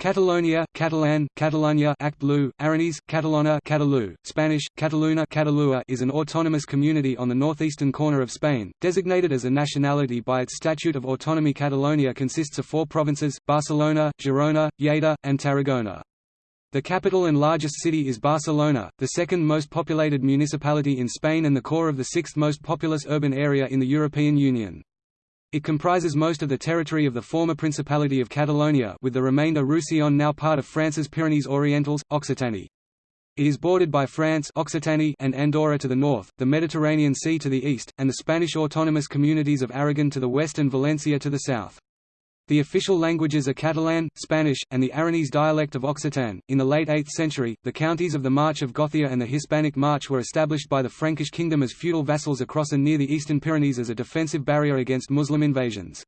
Catalonia, Catalan, Catalunya, Act Blue, Aranese, Catalona, Catalu, Spanish, Cataluna, Catalua is an autonomous community on the northeastern corner of Spain, designated as a nationality by its Statute of Autonomy. Catalonia consists of four provinces: Barcelona, Girona, Lleida, and Tarragona. The capital and largest city is Barcelona, the second most populated municipality in Spain and the core of the sixth most populous urban area in the European Union. It comprises most of the territory of the former Principality of Catalonia with the remainder Roussillon now part of France's Pyrenees-Orientals, Occitanie. It is bordered by France Occitanie and Andorra to the north, the Mediterranean Sea to the east, and the Spanish autonomous communities of Aragon to the west and Valencia to the south. The official languages are Catalan, Spanish, and the Aranese dialect of Occitan. In the late 8th century, the counties of the March of Gothia and the Hispanic March were established by the Frankish kingdom as feudal vassals across and near the eastern Pyrenees as a defensive barrier against Muslim invasions.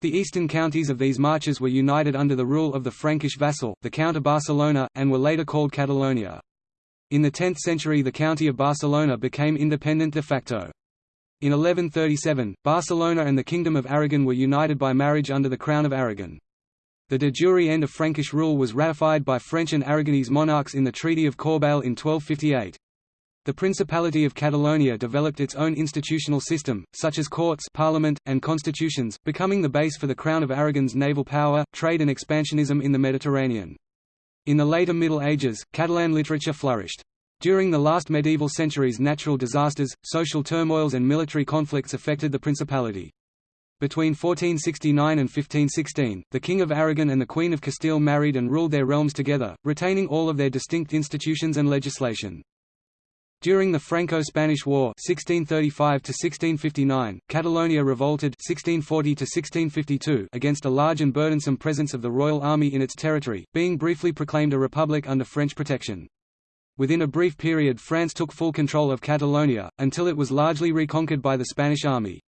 The eastern counties of these marches were united under the rule of the Frankish vassal, the Count of Barcelona, and were later called Catalonia. In the 10th century the county of Barcelona became independent de facto. In 1137, Barcelona and the Kingdom of Aragon were united by marriage under the Crown of Aragon. The de jure end of Frankish rule was ratified by French and Aragonese monarchs in the Treaty of Corbeil in 1258. The Principality of Catalonia developed its own institutional system, such as courts parliament, and constitutions, becoming the base for the Crown of Aragon's naval power, trade and expansionism in the Mediterranean. In the later Middle Ages, Catalan literature flourished. During the last medieval centuries natural disasters, social turmoils and military conflicts affected the principality. Between 1469 and 1516, the King of Aragon and the Queen of Castile married and ruled their realms together, retaining all of their distinct institutions and legislation. During the Franco-Spanish War 1635 Catalonia revolted 1640 against a large and burdensome presence of the Royal Army in its territory, being briefly proclaimed a republic under French protection. Within a brief period France took full control of Catalonia, until it was largely reconquered by the Spanish army.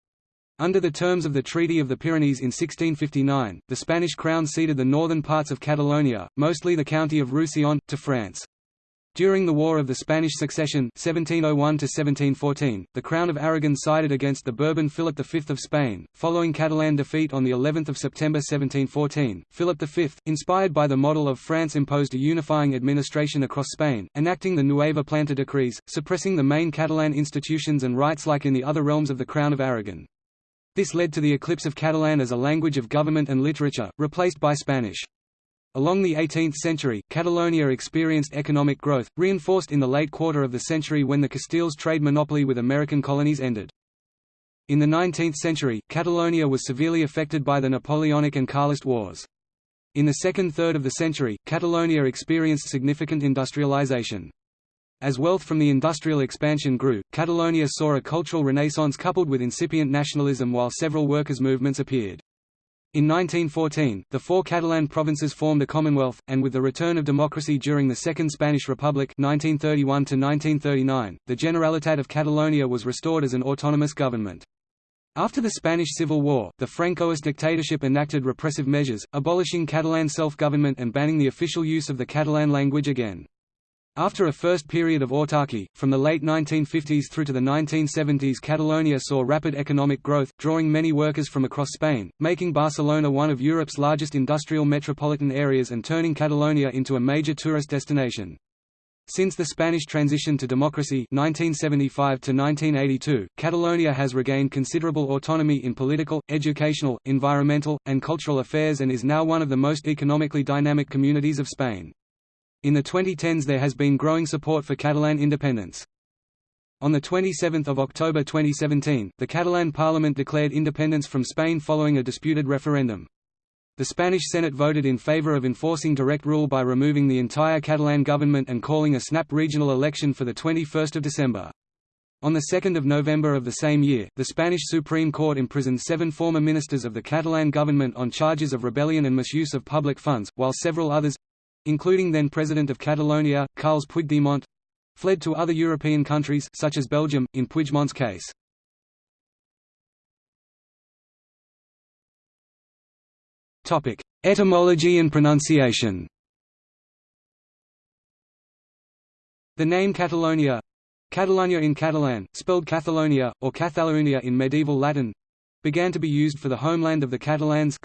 Under the terms of the Treaty of the Pyrenees in 1659, the Spanish crown ceded the northern parts of Catalonia, mostly the county of Roussillon, to France. During the War of the Spanish Succession 1701 the Crown of Aragon sided against the Bourbon Philip V of Spain. Following Catalan defeat on of September 1714, Philip V, inspired by the model of France imposed a unifying administration across Spain, enacting the Nueva Planta decrees, suppressing the main Catalan institutions and rights like in the other realms of the Crown of Aragon. This led to the eclipse of Catalan as a language of government and literature, replaced by Spanish. Along the 18th century, Catalonia experienced economic growth, reinforced in the late quarter of the century when the Castiles' trade monopoly with American colonies ended. In the 19th century, Catalonia was severely affected by the Napoleonic and Carlist wars. In the second third of the century, Catalonia experienced significant industrialization. As wealth from the industrial expansion grew, Catalonia saw a cultural renaissance coupled with incipient nationalism while several workers' movements appeared. In 1914, the four Catalan provinces formed a commonwealth, and with the return of democracy during the Second Spanish Republic 1931 the Generalitat of Catalonia was restored as an autonomous government. After the Spanish Civil War, the Francoist dictatorship enacted repressive measures, abolishing Catalan self-government and banning the official use of the Catalan language again. After a first period of autarky, from the late 1950s through to the 1970s Catalonia saw rapid economic growth, drawing many workers from across Spain, making Barcelona one of Europe's largest industrial metropolitan areas and turning Catalonia into a major tourist destination. Since the Spanish transition to democracy 1975 to -1982, Catalonia has regained considerable autonomy in political, educational, environmental, and cultural affairs and is now one of the most economically dynamic communities of Spain. In the 2010s there has been growing support for Catalan independence. On 27 October 2017, the Catalan parliament declared independence from Spain following a disputed referendum. The Spanish Senate voted in favor of enforcing direct rule by removing the entire Catalan government and calling a snap regional election for 21 December. On 2 November of the same year, the Spanish Supreme Court imprisoned seven former ministers of the Catalan government on charges of rebellion and misuse of public funds, while several others, including then President of Catalonia, Carles Puigdemont, fled to other European countries such as Belgium, in Puigdemont's case. Etymology and pronunciation The name Catalonia Catalunya in Catalan, spelled Catalonia, or Catalunya in medieval Latin began to be used for the homeland of the Catalans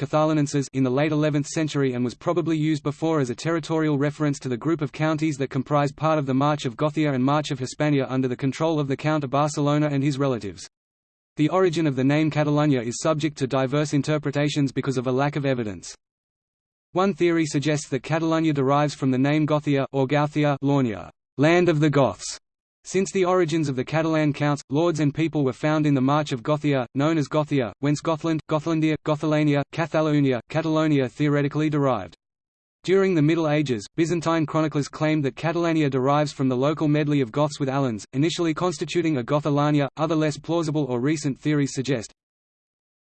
in the late 11th century and was probably used before as a territorial reference to the group of counties that comprised part of the March of Gothia and March of Hispania under the control of the Count of Barcelona and his relatives. The origin of the name Catalunya is subject to diverse interpretations because of a lack of evidence. One theory suggests that Catalunya derives from the name Gothia or Gauthia Lornia, land of the Goths, since the origins of the Catalan counts, lords and people were found in the March of Gothia, known as Gothia, whence Gothland, Gothlandia, Gothilania, Cathalounia, Catalonia theoretically derived. During the Middle Ages, Byzantine chroniclers claimed that Catalania derives from the local medley of Goths with Alans, initially constituting a Gothilania. Other less plausible or recent theories suggest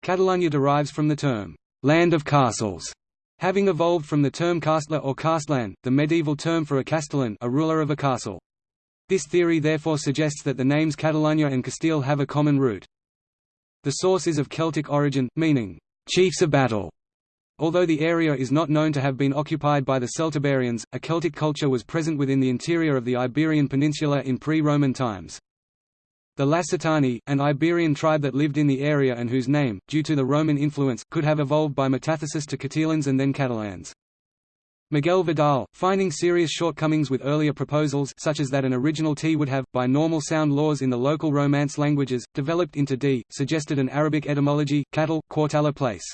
Catalunya derives from the term land of castles, having evolved from the term castler or castlan, the medieval term for a castellan, a ruler of a castle. This theory therefore suggests that the names Catalunya and Castile have a common root. The source is of Celtic origin, meaning, chiefs of battle. Although the area is not known to have been occupied by the Celtiberians, a Celtic culture was present within the interior of the Iberian Peninsula in pre-Roman times. The Lacetani, an Iberian tribe that lived in the area and whose name, due to the Roman influence, could have evolved by metathesis to Catalans and then Catalans. Miguel Vidal, finding serious shortcomings with earlier proposals such as that an original T would have, by normal sound laws in the local Romance languages, developed into D, suggested an Arabic etymology, cattle, quartala place.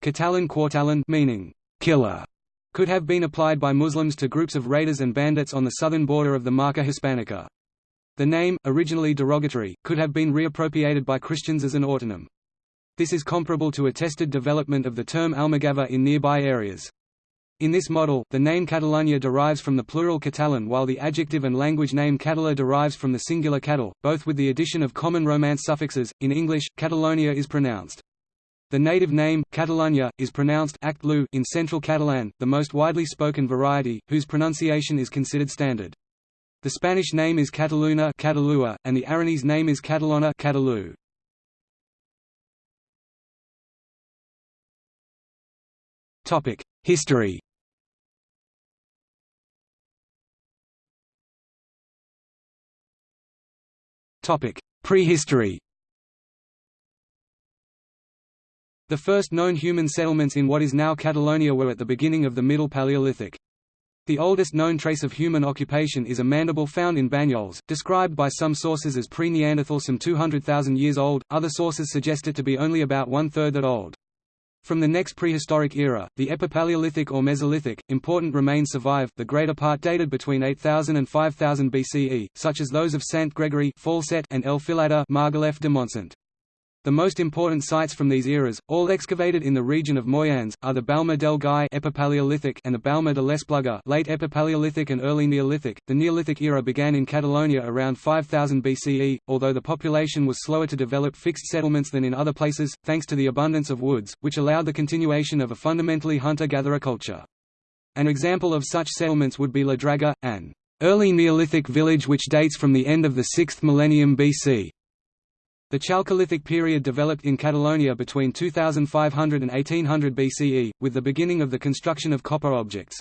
Catalan quartalan meaning killer could have been applied by Muslims to groups of raiders and bandits on the southern border of the Marca Hispanica. The name, originally derogatory, could have been reappropriated by Christians as an autonym. This is comparable to attested development of the term Almogava in nearby areas. In this model, the name Catalunya derives from the plural Catalan while the adjective and language name Catala derives from the singular cattle, both with the addition of common Romance suffixes. In English, Catalonia is pronounced. The native name, Catalunya, is pronounced in Central Catalan, the most widely spoken variety, whose pronunciation is considered standard. The Spanish name is Cataluna Catalua, and the Aranese name is Catalona Catalu. History Prehistory The first known human settlements in what is now Catalonia were at the beginning of the Middle Paleolithic. The oldest known trace of human occupation is a mandible found in Banyoles, described by some sources as pre-Neanderthal some 200,000 years old, other sources suggest it to be only about one-third that old. From the next prehistoric era, the Epipaleolithic or Mesolithic, important remains survive, the greater part dated between 8000 and 5000 BCE, such as those of Saint Gregory Falset, and El Filador Margalef de Montsant. The most important sites from these eras, all excavated in the region of Moyans, are the Balma del Gai Epipaleolithic and the Balma de l'Espluga late Epipaleolithic and early Neolithic. The Neolithic era began in Catalonia around 5000 BCE, although the population was slower to develop fixed settlements than in other places, thanks to the abundance of woods, which allowed the continuation of a fundamentally hunter-gatherer culture. An example of such settlements would be La Draga, an early Neolithic village which dates from the end of the 6th millennium BC. The Chalcolithic period developed in Catalonia between 2500 and 1800 BCE, with the beginning of the construction of copper objects.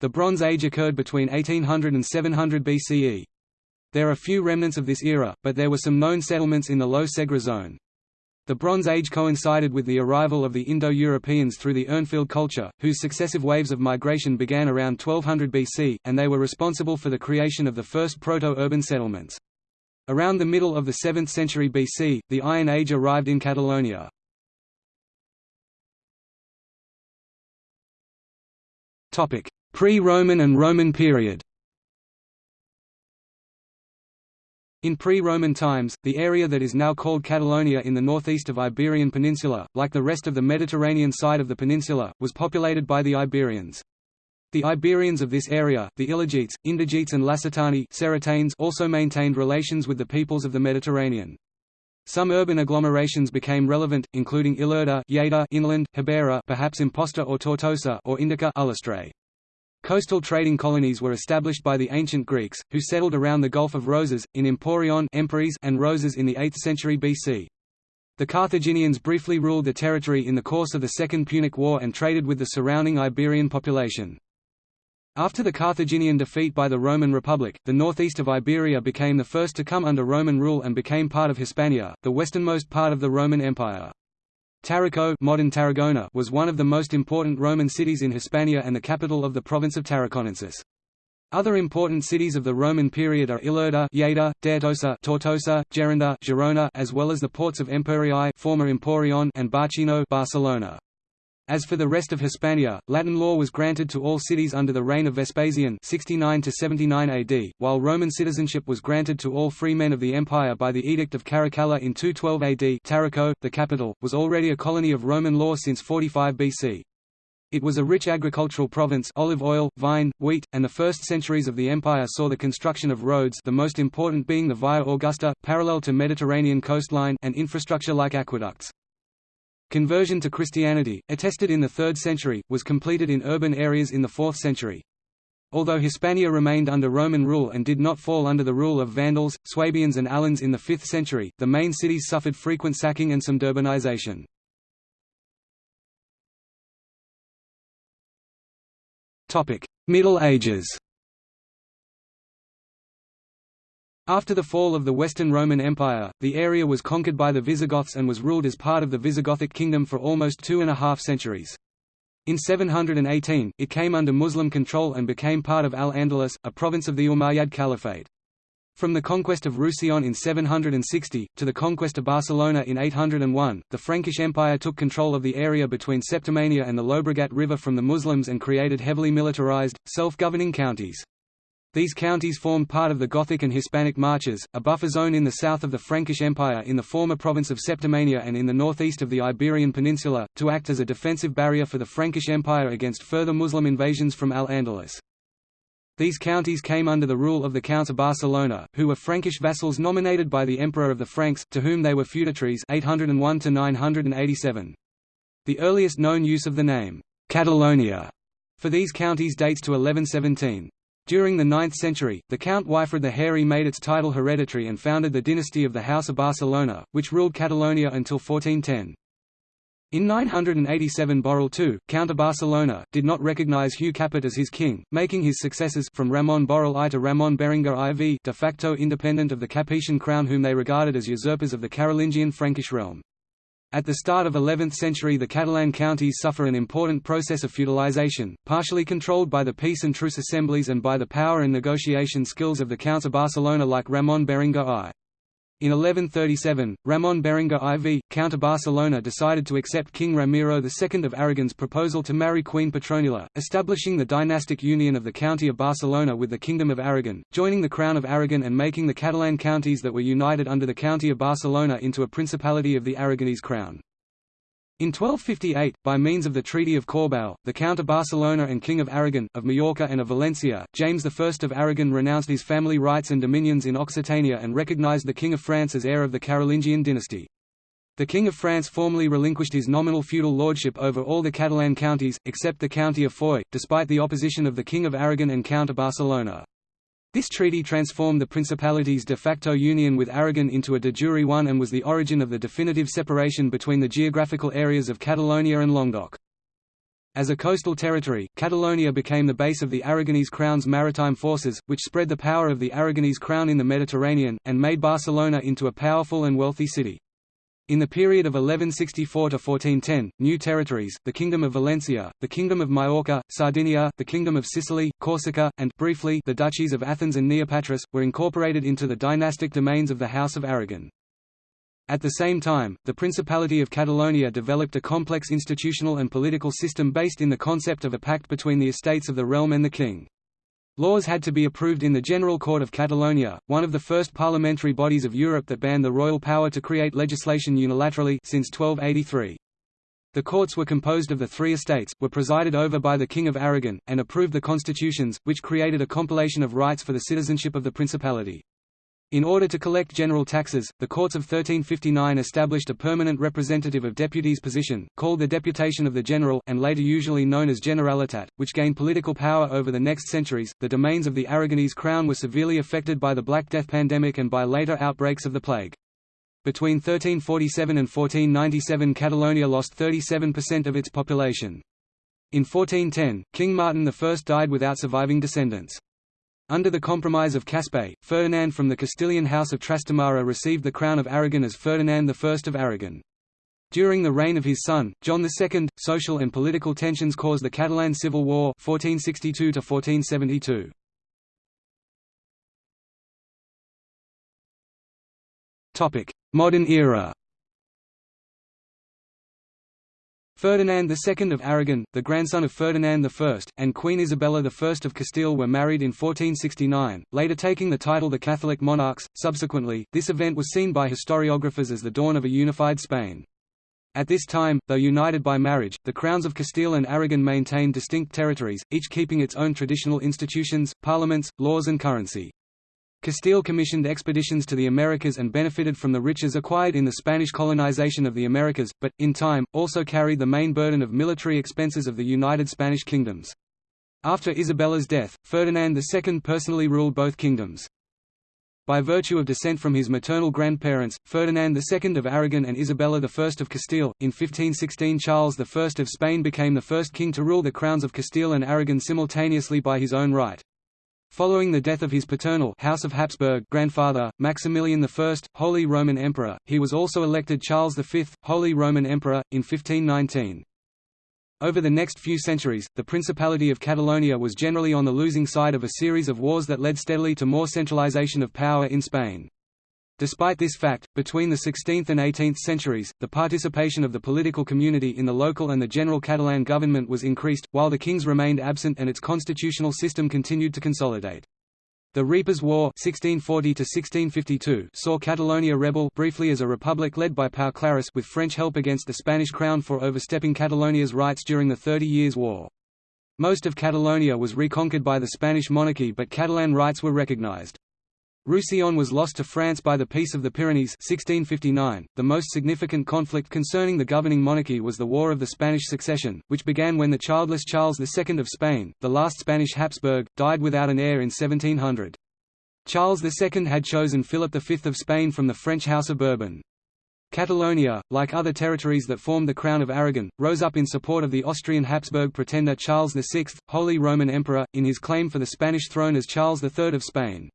The Bronze Age occurred between 1800 and 700 BCE. There are few remnants of this era, but there were some known settlements in the Low Segre zone. The Bronze Age coincided with the arrival of the Indo-Europeans through the Urnfield culture, whose successive waves of migration began around 1200 BC, and they were responsible for the creation of the first proto-urban settlements. Around the middle of the 7th century BC, the Iron Age arrived in Catalonia. Pre-Roman and Roman period In pre-Roman times, the area that is now called Catalonia in the northeast of Iberian Peninsula, like the rest of the Mediterranean side of the peninsula, was populated by the Iberians. The Iberians of this area, the Ilergetes, Indigetes and Lacetani also maintained relations with the peoples of the Mediterranean. Some urban agglomerations became relevant, including Ilerda Lleida inland, Hibera perhaps Amposta or Tortosa or Indica Ullastret. Coastal trading colonies were established by the ancient Greeks, who settled around the Gulf of Roses, in Emporion and Roses in the 8th century BC. The Carthaginians briefly ruled the territory in the course of the Second Punic War and traded with the surrounding Iberian population. After the Carthaginian defeat by the Roman Republic, the northeast of Iberia became the first to come under Roman rule and became part of Hispania, the westernmost part of the Roman Empire. Tarraco modern Tarragona was one of the most important Roman cities in Hispania and the capital of the province of Tarraconensis. Other important cities of the Roman period are Ilerda, Lleida, Tortosa, Tortosa, Gerona, Girona, as well as the ports of Empuriae, former Emporion, and Barcino, Barcelona. As for the rest of Hispania, Latin law was granted to all cities under the reign of Vespasian 69 to 79 AD, while Roman citizenship was granted to all free men of the empire by the Edict of Caracalla in 212 AD. Tarraco, the capital, was already a colony of Roman law since 45 BC. It was a rich agricultural province olive oil, vine, wheat, and the first centuries of the empire saw the construction of roads the most important being the Via Augusta, parallel to Mediterranean coastline and infrastructure like aqueducts. Conversion to Christianity, attested in the 3rd century, was completed in urban areas in the 4th century. Although Hispania remained under Roman rule and did not fall under the rule of Vandals, Swabians and Alans in the 5th century, the main cities suffered frequent sacking and some urbanization. Middle Ages After the fall of the Western Roman Empire, the area was conquered by the Visigoths and was ruled as part of the Visigothic kingdom for almost two and a half centuries. In 718, it came under Muslim control and became part of Al-Andalus, a province of the Umayyad Caliphate. From the conquest of Roussillon in 760, to the conquest of Barcelona in 801, the Frankish Empire took control of the area between Septimania and the Llobregat River from the Muslims and created heavily militarized, self-governing counties. These counties formed part of the Gothic and Hispanic Marches, a buffer zone in the south of the Frankish Empire in the former province of Septimania and in the northeast of the Iberian Peninsula, to act as a defensive barrier for the Frankish Empire against further Muslim invasions from Al-Andalus. These counties came under the rule of the Counts of Barcelona, who were Frankish vassals nominated by the Emperor of the Franks, to whom they were feudatories 801 987. The earliest known use of the name, Catalonia, for these counties dates to 1117. During the 9th century, the Count Wifred the Hairy made its title hereditary and founded the dynasty of the House of Barcelona, which ruled Catalonia until 1410. In 987 Borrell II, Count of Barcelona, did not recognize Hugh Capet as his king, making his successors from Ramon Borrell I to Ramon Berenguer IV de facto independent of the Capetian crown whom they regarded as usurpers of the Carolingian Frankish realm. At the start of 11th century the Catalan counties suffer an important process of feudalization, partially controlled by the peace and truce assemblies and by the power and negotiation skills of the Counts of Barcelona like Ramon Berenguer I. In 1137, Ramon Berenguer IV, Count of Barcelona decided to accept King Ramiro II of Aragon's proposal to marry Queen Petronila, establishing the dynastic union of the County of Barcelona with the Kingdom of Aragon, joining the Crown of Aragon and making the Catalan counties that were united under the County of Barcelona into a Principality of the Aragonese Crown. In 1258, by means of the Treaty of Corbeil, the Count of Barcelona and King of Aragon, of Majorca and of Valencia, James I of Aragon renounced his family rights and dominions in Occitania and recognized the King of France as heir of the Carolingian dynasty. The King of France formally relinquished his nominal feudal lordship over all the Catalan counties, except the county of Foix, despite the opposition of the King of Aragon and Count of Barcelona. This treaty transformed the principality's de facto union with Aragon into a de jure one and was the origin of the definitive separation between the geographical areas of Catalonia and Languedoc. As a coastal territory, Catalonia became the base of the Aragonese crown's maritime forces, which spread the power of the Aragonese crown in the Mediterranean, and made Barcelona into a powerful and wealthy city. In the period of 1164 to 1410, new territories, the Kingdom of Valencia, the Kingdom of Majorca, Sardinia, the Kingdom of Sicily, Corsica, and briefly the duchies of Athens and Neopatras, were incorporated into the dynastic domains of the House of Aragon. At the same time, the Principality of Catalonia developed a complex institutional and political system based in the concept of a pact between the estates of the realm and the king. Laws had to be approved in the General Court of Catalonia, one of the first parliamentary bodies of Europe that banned the royal power to create legislation unilaterally since 1283. The courts were composed of the three estates, were presided over by the King of Aragon, and approved the constitutions, which created a compilation of rights for the citizenship of the principality. In order to collect general taxes, the courts of 1359 established a permanent representative of deputies position, called the Deputation of the General, and later usually known as Generalitat, which gained political power over the next centuries. The domains of the Aragonese crown were severely affected by the Black Death pandemic and by later outbreaks of the plague. Between 1347 and 1497 Catalonia lost 37% of its population. In 1410, King Martin I died without surviving descendants. Under the Compromise of Caspe, Ferdinand from the Castilian House of Trastamara received the crown of Aragon as Ferdinand I of Aragon. During the reign of his son, John II, social and political tensions caused the Catalan Civil War 1462 -1472. Modern era Ferdinand II of Aragon, the grandson of Ferdinand I, and Queen Isabella I of Castile were married in 1469, later taking the title the Catholic monarchs. Subsequently, this event was seen by historiographers as the dawn of a unified Spain. At this time, though united by marriage, the crowns of Castile and Aragon maintained distinct territories, each keeping its own traditional institutions, parliaments, laws and currency. Castile commissioned expeditions to the Americas and benefited from the riches acquired in the Spanish colonization of the Americas, but, in time, also carried the main burden of military expenses of the United Spanish Kingdoms. After Isabella's death, Ferdinand II personally ruled both kingdoms. By virtue of descent from his maternal grandparents, Ferdinand II of Aragon and Isabella I of Castile, in 1516 Charles I of Spain became the first king to rule the crowns of Castile and Aragon simultaneously by his own right. Following the death of his paternal House of Habsburg grandfather, Maximilian I, Holy Roman Emperor, he was also elected Charles V, Holy Roman Emperor, in 1519. Over the next few centuries, the Principality of Catalonia was generally on the losing side of a series of wars that led steadily to more centralization of power in Spain. Despite this fact, between the 16th and 18th centuries, the participation of the political community in the local and the general Catalan government was increased, while the kings remained absent and its constitutional system continued to consolidate. The Reapers' War 1640 saw Catalonia rebel briefly as a republic led by Pau Claris with French help against the Spanish crown for overstepping Catalonia's rights during the Thirty Years' War. Most of Catalonia was reconquered by the Spanish monarchy but Catalan rights were recognized. Roussillon was lost to France by the Peace of the Pyrenees 1659. .The most significant conflict concerning the governing monarchy was the War of the Spanish Succession, which began when the childless Charles II of Spain, the last Spanish Habsburg, died without an heir in 1700. Charles II had chosen Philip V of Spain from the French House of Bourbon. Catalonia, like other territories that formed the Crown of Aragon, rose up in support of the Austrian Habsburg pretender Charles VI, Holy Roman Emperor, in his claim for the Spanish throne as Charles III of Spain.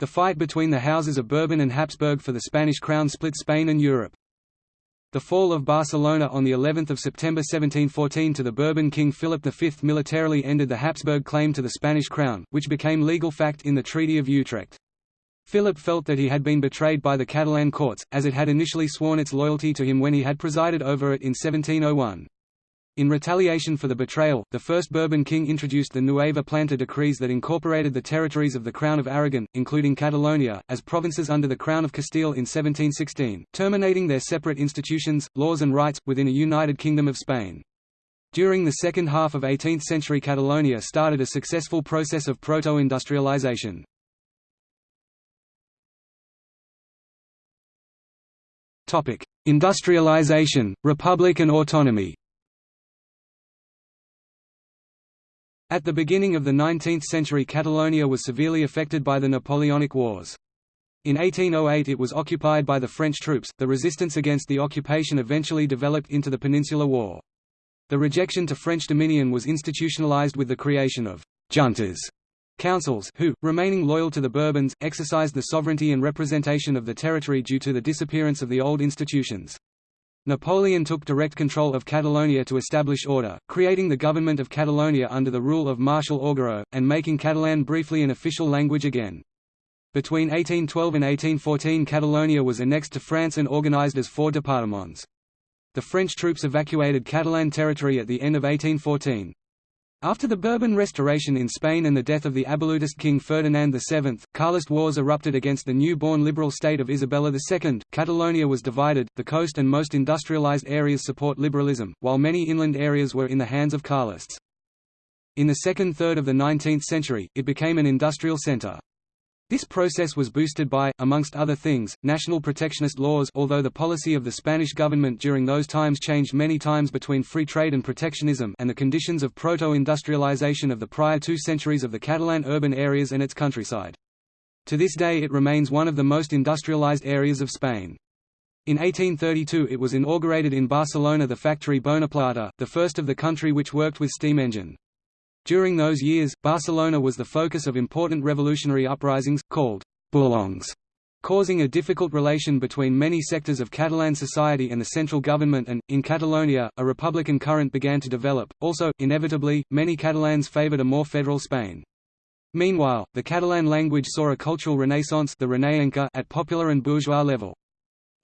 The fight between the houses of Bourbon and Habsburg for the Spanish crown split Spain and Europe. The fall of Barcelona on the 11th of September 1714 to the Bourbon king Philip V militarily ended the Habsburg claim to the Spanish crown, which became legal fact in the Treaty of Utrecht. Philip felt that he had been betrayed by the Catalan courts, as it had initially sworn its loyalty to him when he had presided over it in 1701. In retaliation for the betrayal, the first Bourbon king introduced the Nueva Planta decrees that incorporated the territories of the Crown of Aragon, including Catalonia, as provinces under the Crown of Castile in 1716, terminating their separate institutions, laws and rights, within a united Kingdom of Spain. During the second half of 18th century Catalonia started a successful process of proto-industrialization. Industrialization, republic and autonomy At the beginning of the 19th century Catalonia was severely affected by the Napoleonic Wars. In 1808 it was occupied by the French troops, the resistance against the occupation eventually developed into the Peninsular War. The rejection to French dominion was institutionalized with the creation of «juntas» councils, who, remaining loyal to the Bourbons, exercised the sovereignty and representation of the territory due to the disappearance of the old institutions. Napoleon took direct control of Catalonia to establish order, creating the government of Catalonia under the rule of Marshal Augereau, and making Catalan briefly an official language again. Between 1812 and 1814 Catalonia was annexed to France and organized as four départements. The French troops evacuated Catalan territory at the end of 1814. After the Bourbon Restoration in Spain and the death of the Abolutist King Ferdinand VII, Carlist wars erupted against the new-born liberal state of Isabella II. Catalonia was divided, the coast and most industrialized areas support liberalism, while many inland areas were in the hands of Carlists. In the second third of the 19th century, it became an industrial center. This process was boosted by, amongst other things, national protectionist laws although the policy of the Spanish government during those times changed many times between free trade and protectionism and the conditions of proto-industrialization of the prior two centuries of the Catalan urban areas and its countryside. To this day it remains one of the most industrialized areas of Spain. In 1832 it was inaugurated in Barcelona the factory Bonaplata, the first of the country which worked with steam engine. During those years, Barcelona was the focus of important revolutionary uprisings, called «bouillons», causing a difficult relation between many sectors of Catalan society and the central government and, in Catalonia, a republican current began to develop. Also, inevitably, many Catalans favored a more federal Spain. Meanwhile, the Catalan language saw a cultural renaissance the at popular and bourgeois level.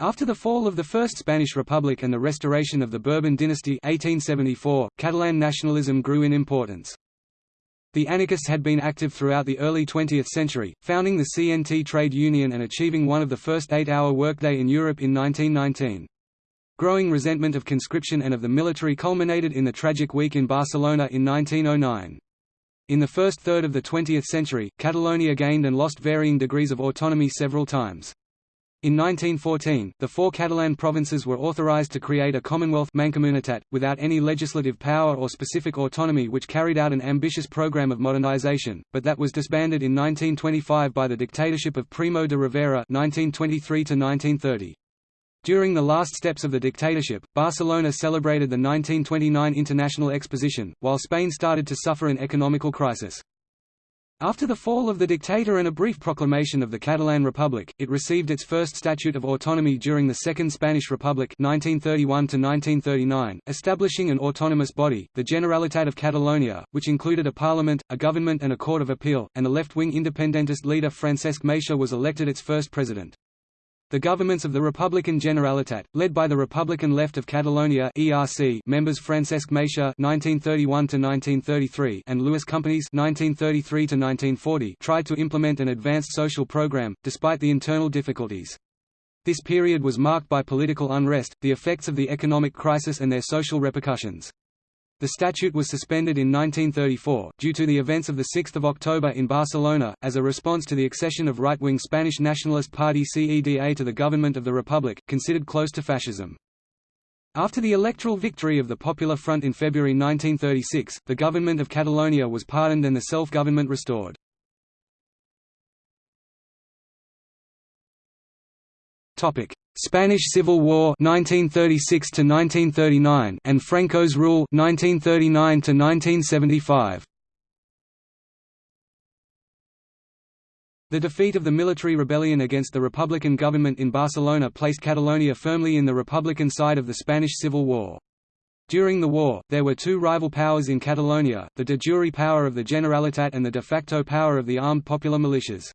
After the fall of the First Spanish Republic and the restoration of the Bourbon dynasty 1874, Catalan nationalism grew in importance. The anarchists had been active throughout the early 20th century, founding the CNT trade union and achieving one of the first eight-hour workday in Europe in 1919. Growing resentment of conscription and of the military culminated in the tragic week in Barcelona in 1909. In the first third of the 20th century, Catalonia gained and lost varying degrees of autonomy several times. In 1914, the four Catalan provinces were authorized to create a Commonwealth Mancomunitat, without any legislative power or specific autonomy which carried out an ambitious program of modernization, but that was disbanded in 1925 by the dictatorship of Primo de Rivera 1923 -1930. During the last steps of the dictatorship, Barcelona celebrated the 1929 International Exposition, while Spain started to suffer an economical crisis. After the fall of the dictator and a brief proclamation of the Catalan Republic, it received its first Statute of Autonomy during the Second Spanish Republic 1931 establishing an autonomous body, the Generalitat of Catalonia, which included a parliament, a government and a court of appeal, and the left-wing independentist leader Francesc Macià was elected its first president. The governments of the Republican Generalitat, led by the Republican Left of Catalonia (ERC) members Francesc Macià (1931–1933) and Lluís Companys (1933–1940), tried to implement an advanced social program, despite the internal difficulties. This period was marked by political unrest, the effects of the economic crisis and their social repercussions. The statute was suspended in 1934, due to the events of 6 October in Barcelona, as a response to the accession of right-wing Spanish nationalist party CEDA to the government of the Republic, considered close to fascism. After the electoral victory of the Popular Front in February 1936, the government of Catalonia was pardoned and the self-government restored. Spanish Civil War 1936 to 1939 and Franco's rule 1939 to 1975. The defeat of the military rebellion against the Republican government in Barcelona placed Catalonia firmly in the Republican side of the Spanish Civil War. During the war, there were two rival powers in Catalonia, the de jure power of the Generalitat and the de facto power of the armed popular militias.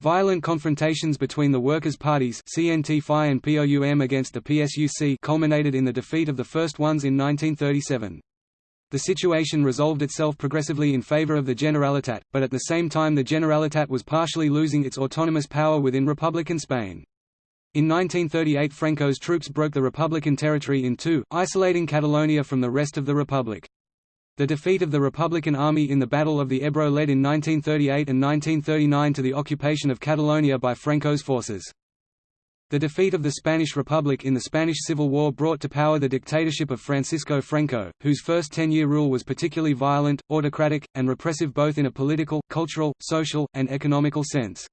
Violent confrontations between the workers' parties CNT-FAI and POUM against the PSUC culminated in the defeat of the first ones in 1937. The situation resolved itself progressively in favor of the Generalitat, but at the same time the Generalitat was partially losing its autonomous power within Republican Spain. In 1938 Franco's troops broke the Republican territory in two, isolating Catalonia from the rest of the Republic. The defeat of the Republican Army in the Battle of the Ebro led in 1938 and 1939 to the occupation of Catalonia by Franco's forces. The defeat of the Spanish Republic in the Spanish Civil War brought to power the dictatorship of Francisco Franco, whose first ten-year rule was particularly violent, autocratic, and repressive both in a political, cultural, social, and economical sense.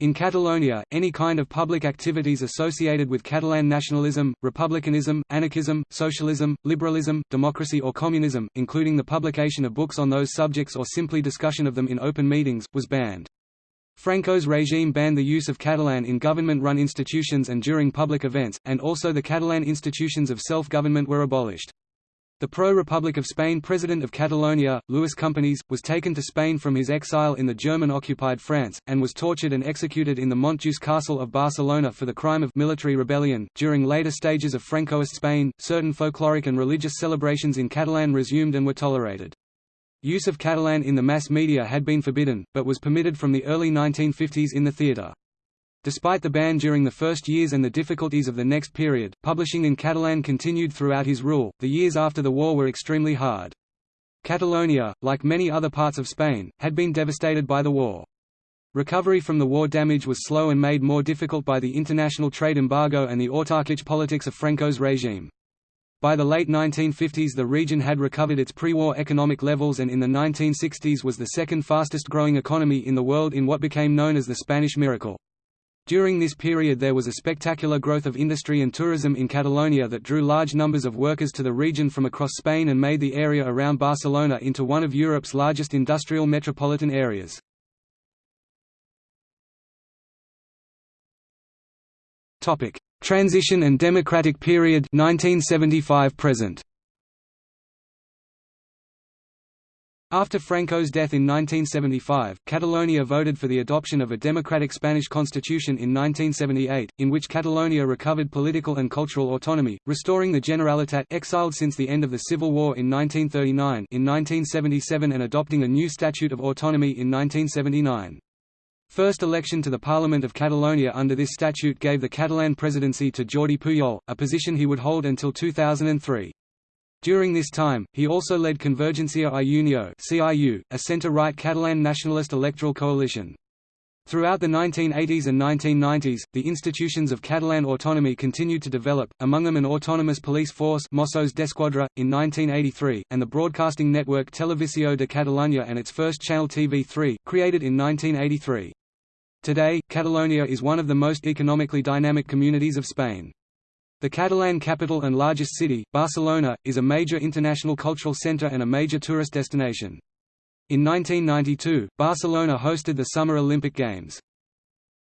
In Catalonia, any kind of public activities associated with Catalan nationalism, republicanism, anarchism, socialism, liberalism, democracy or communism, including the publication of books on those subjects or simply discussion of them in open meetings, was banned. Franco's regime banned the use of Catalan in government-run institutions and during public events, and also the Catalan institutions of self-government were abolished. The pro-Republic of Spain president of Catalonia, Lluís Companys, was taken to Spain from his exile in the German-occupied France, and was tortured and executed in the Montjuïc Castle of Barcelona for the crime of military rebellion. During later stages of Francoist Spain, certain folkloric and religious celebrations in Catalan resumed and were tolerated. Use of Catalan in the mass media had been forbidden, but was permitted from the early 1950s in the theatre. Despite the ban during the first years and the difficulties of the next period, publishing in Catalan continued throughout his rule. The years after the war were extremely hard. Catalonia, like many other parts of Spain, had been devastated by the war. Recovery from the war damage was slow and made more difficult by the international trade embargo and the autarkic politics of Franco's regime. By the late 1950s the region had recovered its pre-war economic levels and in the 1960s was the second fastest growing economy in the world in what became known as the Spanish Miracle. During this period there was a spectacular growth of industry and tourism in Catalonia that drew large numbers of workers to the region from across Spain and made the area around Barcelona into one of Europe's largest industrial metropolitan areas. Transition and democratic period 1975 present. After Franco's death in 1975, Catalonia voted for the adoption of a democratic Spanish constitution in 1978, in which Catalonia recovered political and cultural autonomy, restoring the Generalitat exiled since the end of the Civil War in 1939 in 1977 and adopting a new Statute of Autonomy in 1979. First election to the Parliament of Catalonia under this statute gave the Catalan presidency to Jordi Pujol, a position he would hold until 2003. During this time, he also led Convergencia i Unió a centre-right Catalan nationalist electoral coalition. Throughout the 1980s and 1990s, the institutions of Catalan autonomy continued to develop, among them an autonomous police force Mossos d'Esquadra, in 1983, and the broadcasting network Televisió de Catalunya and its first channel TV3, created in 1983. Today, Catalonia is one of the most economically dynamic communities of Spain. The Catalan capital and largest city, Barcelona, is a major international cultural centre and a major tourist destination. In 1992, Barcelona hosted the Summer Olympic Games.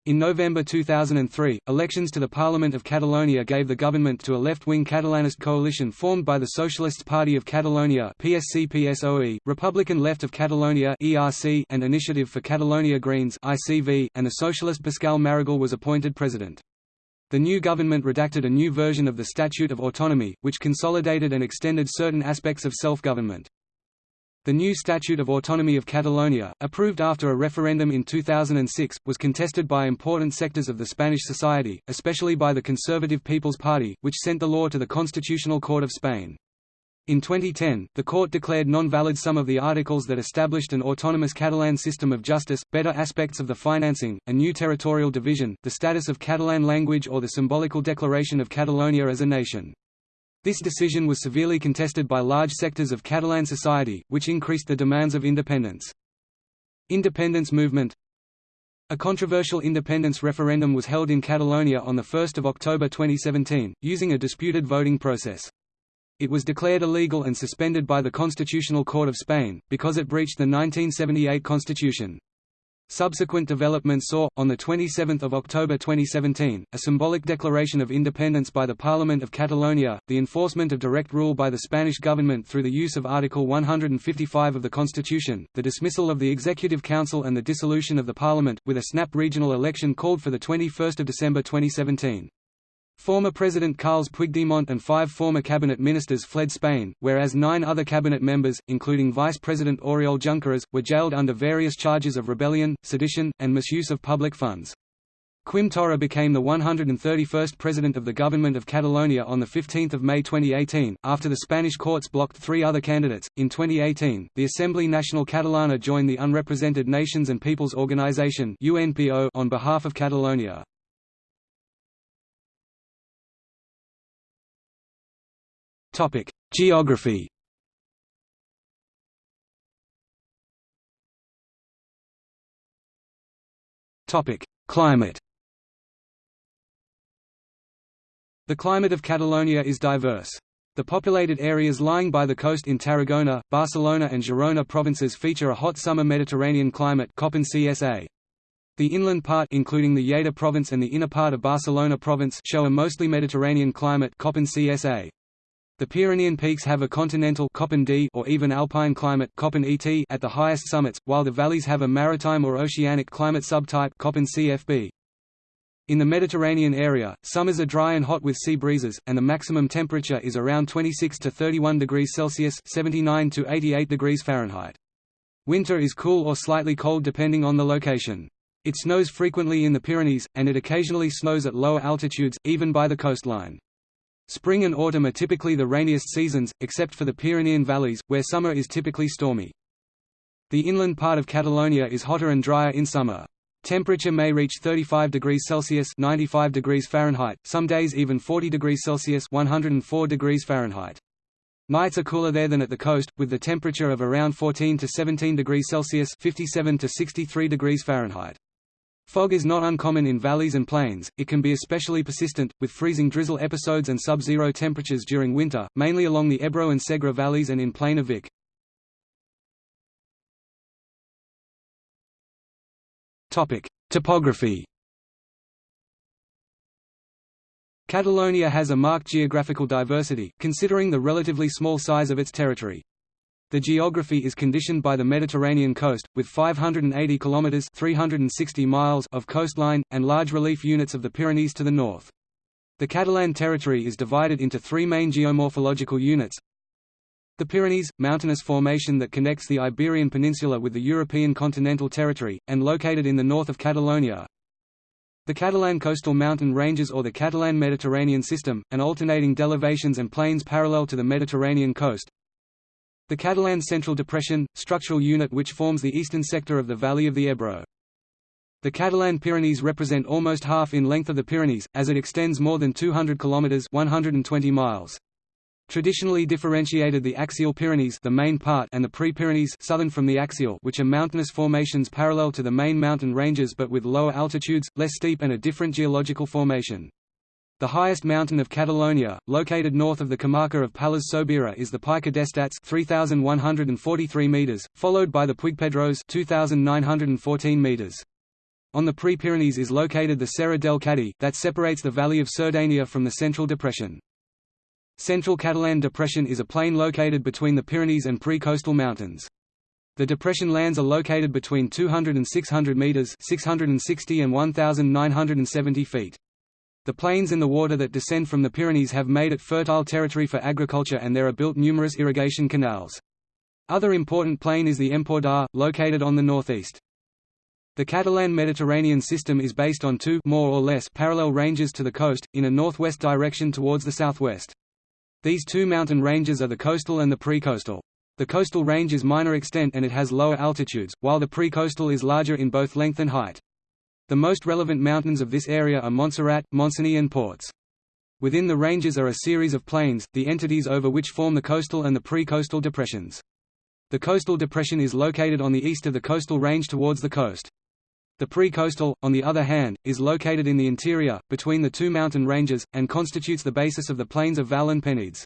In November 2003, elections to the Parliament of Catalonia gave the government to a left-wing Catalanist coalition formed by the Socialist Party of Catalonia PSC-PSOE, Republican Left of Catalonia ERC, and Initiative for Catalonia Greens ICV, and the socialist Pasqual Maragall was appointed president. The new government redacted a new version of the Statute of Autonomy, which consolidated and extended certain aspects of self-government. The new Statute of Autonomy of Catalonia, approved after a referendum in 2006, was contested by important sectors of the Spanish society, especially by the Conservative People's Party, which sent the law to the Constitutional Court of Spain. In 2010, the court declared non-valid some of the articles that established an autonomous Catalan system of justice, better aspects of the financing, a new territorial division, the status of Catalan language or the symbolical declaration of Catalonia as a nation. This decision was severely contested by large sectors of Catalan society, which increased the demands of independence. Independence movement A controversial independence referendum was held in Catalonia on 1 October 2017, using a disputed voting process. It was declared illegal and suspended by the Constitutional Court of Spain, because it breached the 1978 constitution. Subsequent developments saw, on 27 October 2017, a symbolic declaration of independence by the Parliament of Catalonia, the enforcement of direct rule by the Spanish government through the use of Article 155 of the Constitution, the dismissal of the Executive Council and the dissolution of the Parliament, with a snap regional election called for 21 December 2017. Former President Carles Puigdemont and five former cabinet ministers fled Spain, whereas nine other cabinet members, including Vice President Oriol Junqueras, were jailed under various charges of rebellion, sedition, and misuse of public funds. Quim Torra became the 131st president of the Government of Catalonia on 15 May 2018, after the Spanish courts blocked three other candidates. In 2018, the Assemblea Nacional Catalana joined the Unrepresented Nations and Peoples Organization on behalf of Catalonia. Topic: Geography. Topic: Climate. The climate of Catalonia is diverse. The populated areas lying by the coast in Tarragona, Barcelona and Girona provinces feature a hot summer Mediterranean climate. The inland part including the Lleida province and the inner part of Barcelona province show a mostly Mediterranean climate. The Pyrenean peaks have a continental D or even alpine climate ET at the highest summits, while the valleys have a maritime or oceanic climate subtype CFB. In the Mediterranean area, summers are dry and hot with sea breezes, and the maximum temperature is around 26 to 31 degrees Celsius (79 to 88 degrees Fahrenheit). Winter is cool or slightly cold depending on the location. It snows frequently in the Pyrenees, and it occasionally snows at lower altitudes, even by the coastline. Spring and autumn are typically the rainiest seasons, except for the Pyrenean valleys, where summer is typically stormy. The inland part of Catalonia is hotter and drier in summer. Temperature may reach 35 degrees Celsius (95 degrees Fahrenheit), some days even 40 degrees Celsius (104 degrees Fahrenheit). Nights are cooler there than at the coast, with the temperature of around 14 to 17 degrees Celsius (57 to 63 degrees Fahrenheit). Fog is not uncommon in valleys and plains, it can be especially persistent, with freezing drizzle episodes and sub-zero temperatures during winter, mainly along the Ebro and Segre valleys and in Plain of Vic. Topography Catalonia has a marked geographical diversity, considering the relatively small size of its territory. The geography is conditioned by the Mediterranean coast, with 580 kilometers (360 miles) of coastline and large relief units of the Pyrenees to the north. The Catalan territory is divided into three main geomorphological units. The Pyrenees, mountainous formation that connects the Iberian Peninsula with the European continental territory, and located in the north of Catalonia. The Catalan coastal mountain ranges or the Catalan Mediterranean system, and alternating delevations and plains parallel to the Mediterranean coast, the Catalan Central Depression, structural unit which forms the eastern sector of the valley of the Ebro. The Catalan Pyrenees represent almost half in length of the Pyrenees, as it extends more than 200 kilometers (120 miles). Traditionally differentiated the axial Pyrenees, the main part, and the pre-Pyrenees, southern from the axial, which are mountainous formations parallel to the main mountain ranges but with lower altitudes, less steep, and a different geological formation. The highest mountain of Catalonia, located north of the comarca of Pallars Sobirà is the Pica d'Estats 3143 meters, followed by the Puigpedrós 2914 meters. On the Pre-Pyrenees is located the Serra del Cadí, that separates the valley of Cerdanya from the Central Depression. Central Catalan Depression is a plain located between the Pyrenees and pre-coastal mountains. The depression lands are located between 200 and 600 meters 660 and 1970 feet. The plains and the water that descend from the Pyrenees have made it fertile territory for agriculture and there are built numerous irrigation canals. Other important plain is the Empordà, located on the northeast. The Catalan Mediterranean system is based on two more or less parallel ranges to the coast, in a northwest direction towards the southwest. These two mountain ranges are the coastal and the pre-coastal. The coastal range is minor extent and it has lower altitudes, while the pre-coastal is larger in both length and height. The most relevant mountains of this area are Montserrat, Montseny and Ports. Within the ranges are a series of plains, the entities over which form the coastal and the pre-coastal depressions. The coastal depression is located on the east of the coastal range towards the coast. The pre-coastal, on the other hand, is located in the interior, between the two mountain ranges, and constitutes the basis of the plains of Val and Penedès.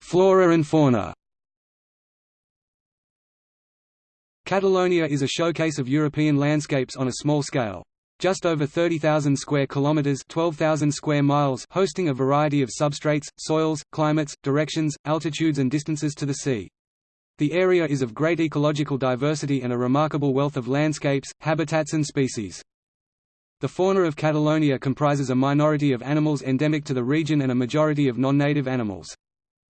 Flora and fauna Catalonia is a showcase of European landscapes on a small scale. Just over 30,000 square kilometers, 12,000 square miles, hosting a variety of substrates, soils, climates, directions, altitudes and distances to the sea. The area is of great ecological diversity and a remarkable wealth of landscapes, habitats and species. The fauna of Catalonia comprises a minority of animals endemic to the region and a majority of non-native animals.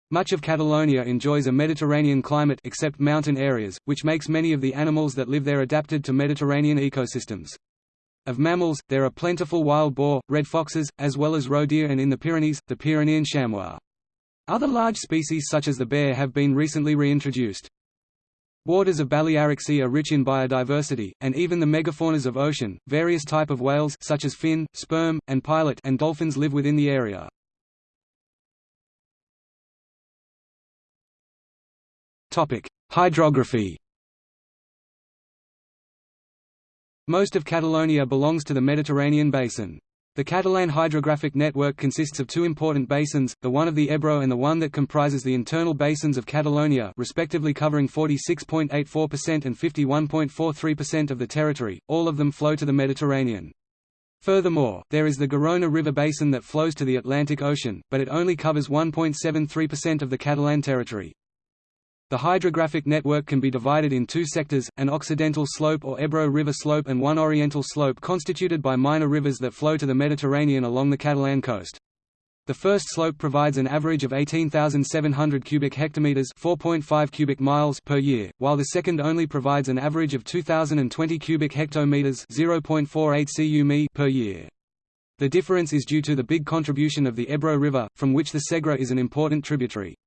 Much of Catalonia enjoys a Mediterranean climate except mountain areas, which makes many of the animals that live there adapted to Mediterranean ecosystems. Of mammals, there are plentiful wild boar, red foxes, as well as roe deer and in the Pyrenees, the Pyrenean chamois. Other large species such as the bear have been recently reintroduced. Waters of Balearic Sea are rich in biodiversity, and even the megafaunas of ocean, various type of whales such as fin, sperm, and pilot and dolphins live within the area. Hydrography Most of Catalonia belongs to the Mediterranean basin. The Catalan hydrographic network consists of two important basins, the one of the Ebro and the one that comprises the internal basins of Catalonia respectively covering 46.84% and 51.43% of the territory, all of them flow to the Mediterranean. Furthermore, there is the Garona River basin that flows to the Atlantic Ocean, but it only covers 1.73% of the Catalan territory. The hydrographic network can be divided in two sectors, an occidental slope or Ebro River slope and one oriental slope constituted by minor rivers that flow to the Mediterranean along the Catalan coast. The first slope provides an average of 18,700 cubic hectometers (4.5 cubic miles) per year, while the second only provides an average of 2,020 cubic hectometers (0.48 cu per year. The difference is due to the big contribution of the Ebro River, from which the Segre is an important tributary.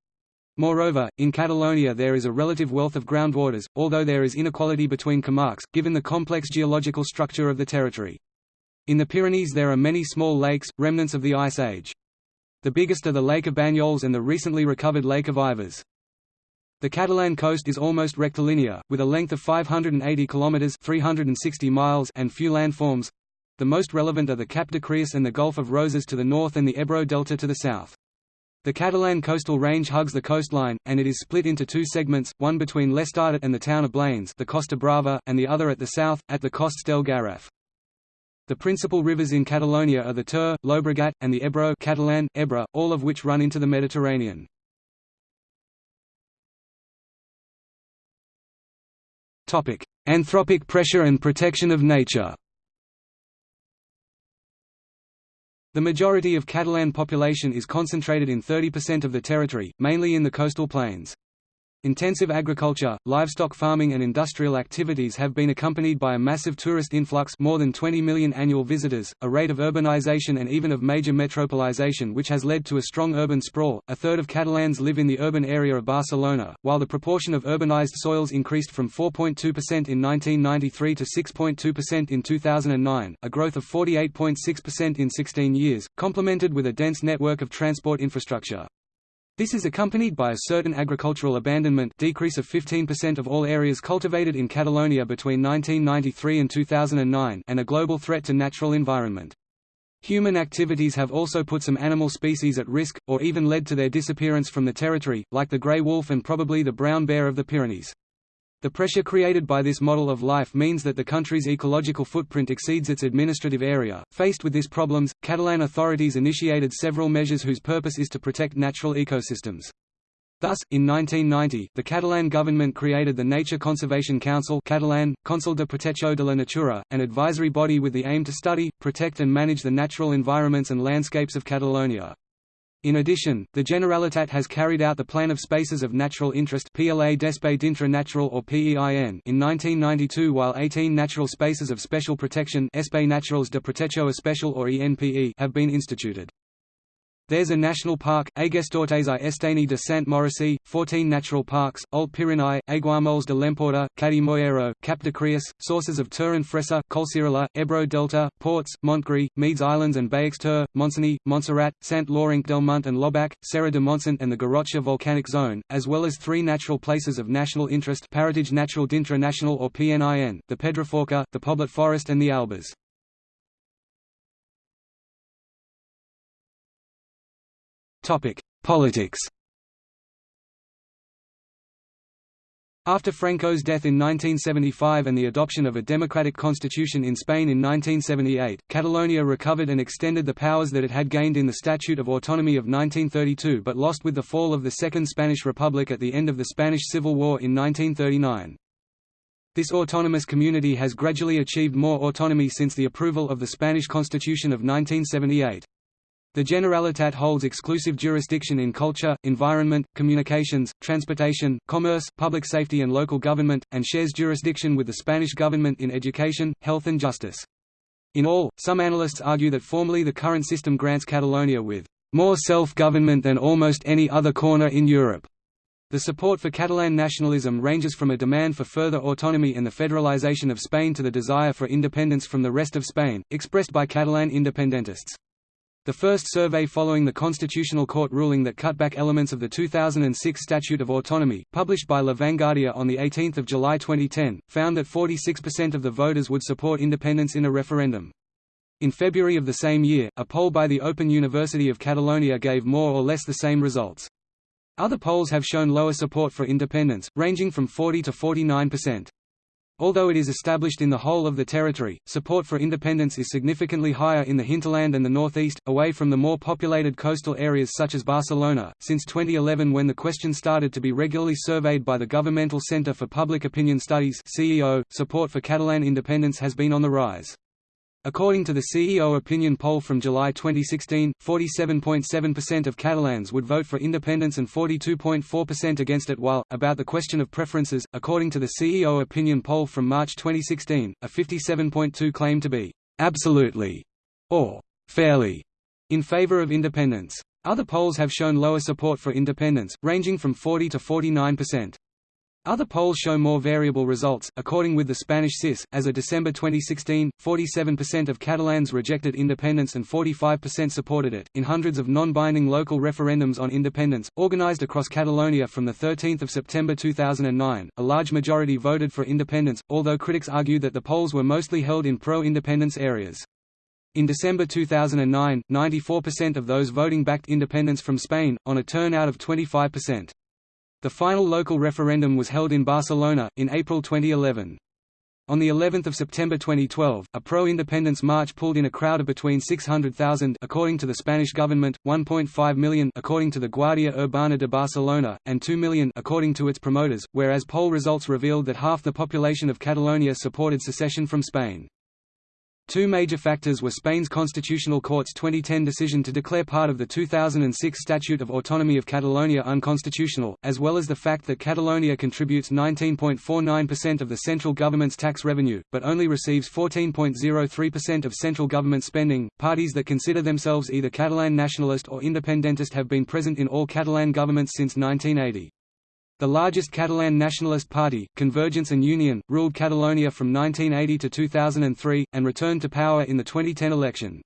Moreover, in Catalonia there is a relative wealth of groundwaters, although there is inequality between comarques, given the complex geological structure of the territory. In the Pyrenees there are many small lakes, remnants of the Ice Age. The biggest are the Lake of Banyoles and the recently recovered Lake of Ivars. The Catalan coast is almost rectilinear, with a length of 580 kilometers (360 miles) and few landforms. The most relevant are the Cap de Creus and the Gulf of Roses to the north and the Ebro Delta to the south. The Catalan coastal range hugs the coastline, and it is split into two segments, one between l'Estartit and the town of Blanes the Costa Brava, and the other at the south, at the Costes del Garraf. The principal rivers in Catalonia are the Ter, Llobregat, and the Ebro Catalan, Ebre, all of which run into the Mediterranean. Anthropic pressure and protection of nature The majority of Catalan population is concentrated in 30% of the territory, mainly in the coastal plains. Intensive agriculture, livestock farming and industrial activities have been accompanied by a massive tourist influx more than 20 million annual visitors, a rate of urbanization and even of major metropolization which has led to a strong urban sprawl. A third of Catalans live in the urban area of Barcelona, while the proportion of urbanized soils increased from 4.2% in 1993 to 6.2% in 2009, a growth of 48.6% in 16 years, complemented with a dense network of transport infrastructure. This is accompanied by a certain agricultural abandonment decrease of 15% of all areas cultivated in Catalonia between 1993 and 2009 and a global threat to natural environment. Human activities have also put some animal species at risk, or even led to their disappearance from the territory, like the grey wolf and probably the brown bear of the Pyrenees. The pressure created by this model of life means that the country's ecological footprint exceeds its administrative area. Faced with these problems, Catalan authorities initiated several measures whose purpose is to protect natural ecosystems. Thus, in 1990, the Catalan government created the Nature Conservation Council Catalan, Consell de Protecció de la Natura, an advisory body with the aim to study, protect and manage the natural environments and landscapes of Catalonia. In addition, the Generalitat has carried out the Plan of Spaces of Natural Interest PLA d'Espai d'Interès Natural or PEIN in 1992 while 18 natural spaces of special protection Espai Naturals de Protecció Especial or ENPE have been instituted. There's a national park, Aiguestortes i Estany de Sant Maurici, 14 natural parks, Alt Pirineu, Aiguamolls de l'Empordà, Cadí-Moixeró, Cap de Creus, sources of Ter and Freser, Collserola, Ebro Delta, Ports, Montgrí, Medes Islands and Baix-Ter, Montseny, Montserrat, Sant Llorenç del Munt and l'Obac, Serra de Montsant and the Garrotxa Volcanic Zone, as well as three natural places of national interest Paratge Natural d'Interès National or PNIN, the Pedraforca, the Poblet Forest and the Albes. Politics After Franco's death in 1975 and the adoption of a democratic constitution in Spain in 1978, Catalonia recovered and extended the powers that it had gained in the Statute of Autonomy of 1932 but lost with the fall of the Second Spanish Republic at the end of the Spanish Civil War in 1939. This autonomous community has gradually achieved more autonomy since the approval of the Spanish Constitution of 1978. The Generalitat holds exclusive jurisdiction in culture, environment, communications, transportation, commerce, public safety and local government, and shares jurisdiction with the Spanish government in education, health and justice. In all, some analysts argue that formally the current system grants Catalonia with more self-government than almost any other corner in Europe. The support for Catalan nationalism ranges from a demand for further autonomy and the federalization of Spain to the desire for independence from the rest of Spain, expressed by Catalan independentists. The first survey following the Constitutional Court ruling that cut back elements of the 2006 Statute of Autonomy, published by La Vanguardia on 18 July 2010, found that 46% of the voters would support independence in a referendum. In February of the same year, a poll by the Open University of Catalonia gave more or less the same results. Other polls have shown lower support for independence, ranging from 40 to 49%. Although it is established in the whole of the territory, support for independence is significantly higher in the hinterland and the northeast, away from the more populated coastal areas such as Barcelona. Since 2011, when the question started to be regularly surveyed by the Governmental Centre for Public Opinion Studies (CEO), support for Catalan independence has been on the rise. According to the CEO opinion poll from July 2016, 47.7% of Catalans would vote for independence and 42.4% against it while, about the question of preferences, according to the CEO opinion poll from March 2016, a 57.2 claim to be «absolutely» or «fairly» in favor of independence. Other polls have shown lower support for independence, ranging from 40 to 49%. Other polls show more variable results. According with the Spanish CIS, as of December 2016, 47% of Catalans rejected independence and 45% supported it. In hundreds of non-binding local referendums on independence, organized across Catalonia from the 13th of September 2009, a large majority voted for independence, although critics argue that the polls were mostly held in pro-independence areas. In December 2009, 94% of those voting backed independence from Spain, on a turnout of 25%. The final local referendum was held in Barcelona, in April 2011. On the 11th of September 2012, a pro-independence march pulled in a crowd of between 600,000 according to the Spanish government, 1.5 million according to the Guardia Urbana de Barcelona, and 2 million according to its promoters, whereas poll results revealed that half the population of Catalonia supported secession from Spain. Two major factors were Spain's Constitutional Court's 2010 decision to declare part of the 2006 Statute of Autonomy of Catalonia unconstitutional, as well as the fact that Catalonia contributes 19.49% of the central government's tax revenue, but only receives 14.03% of central government spending. Parties that consider themselves either Catalan nationalist or independentist have been present in all Catalan governments since 1980. The largest Catalan nationalist party, Convergence and Union, ruled Catalonia from 1980 to 2003, and returned to power in the 2010 election.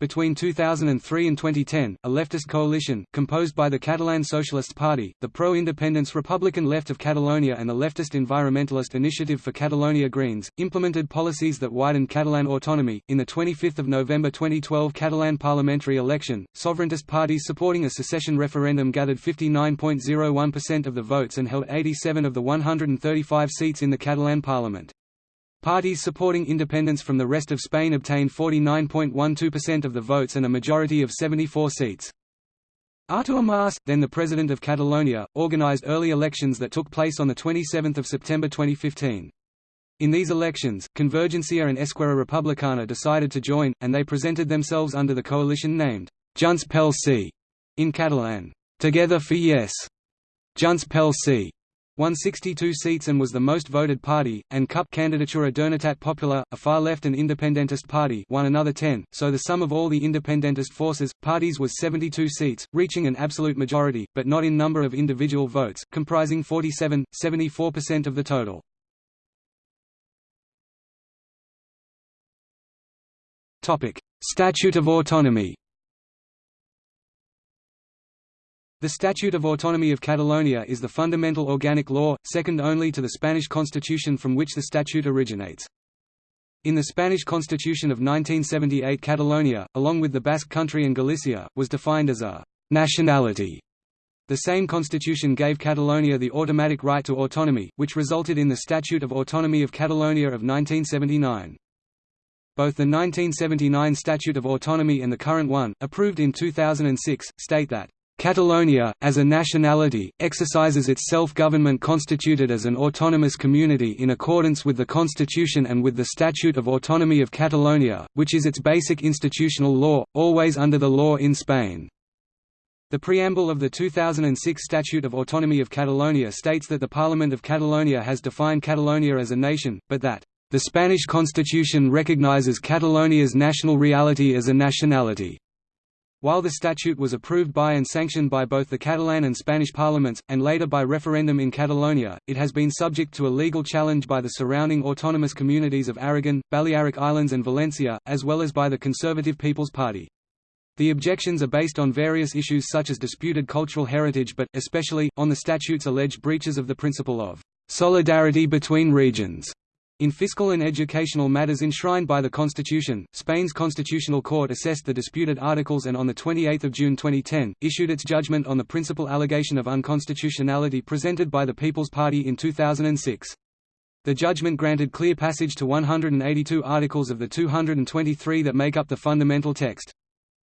Between 2003 and 2010, a leftist coalition, composed by the Catalan Socialist Party, the pro-independence Republican Left of Catalonia and the leftist environmentalist Initiative for Catalonia Greens, implemented policies that widened Catalan autonomy. In the 25th of November 2012 Catalan parliamentary election, sovereigntist parties supporting a secession referendum gathered 59.01% of the votes and held 87 of the 135 seats in the Catalan parliament. Parties supporting independence from the rest of Spain obtained 49.12% of the votes and a majority of 74 seats. Artur Mas, then the President of Catalonia, organized early elections that took place on 27 September 2015. In these elections, Convergencia and Esquerra Republicana decided to join, and they presented themselves under the coalition named Junts pel Sí in Catalan, Together for Yes, Junts pel Sí, won 62 seats and was the most voted party, and CUP Candidatura d'Unitat Popular, a far-left and independentist party won another 10, so the sum of all the independentist forces, parties was 72 seats, reaching an absolute majority, but not in number of individual votes, comprising 47, 74% of the total. Statute of Autonomy The Statute of Autonomy of Catalonia is the fundamental organic law, second only to the Spanish constitution from which the statute originates. In the Spanish Constitution of 1978 Catalonia, along with the Basque Country and Galicia, was defined as a «nationality». The same constitution gave Catalonia the automatic right to autonomy, which resulted in the Statute of Autonomy of Catalonia of 1979. Both the 1979 Statute of Autonomy and the current one, approved in 2006, state that Catalonia, as a nationality, exercises its self-government constituted as an autonomous community in accordance with the Constitution and with the Statute of Autonomy of Catalonia, which is its basic institutional law, always under the law in Spain. The preamble of the 2006 Statute of Autonomy of Catalonia states that the Parliament of Catalonia has defined Catalonia as a nation, but that, "...the Spanish Constitution recognizes Catalonia's national reality as a nationality." While the statute was approved by and sanctioned by both the Catalan and Spanish parliaments, and later by referendum in Catalonia, it has been subject to a legal challenge by the surrounding autonomous communities of Aragon, Balearic Islands and Valencia, as well as by the Conservative People's Party. The objections are based on various issues such as disputed cultural heritage but, especially, on the statute's alleged breaches of the principle of solidarity between regions. In fiscal and educational matters enshrined by the Constitution, Spain's Constitutional Court assessed the disputed articles and on 28 June 2010, issued its judgment on the principal allegation of unconstitutionality presented by the People's Party in 2006. The judgment granted clear passage to 182 articles of the 223 that make up the fundamental text.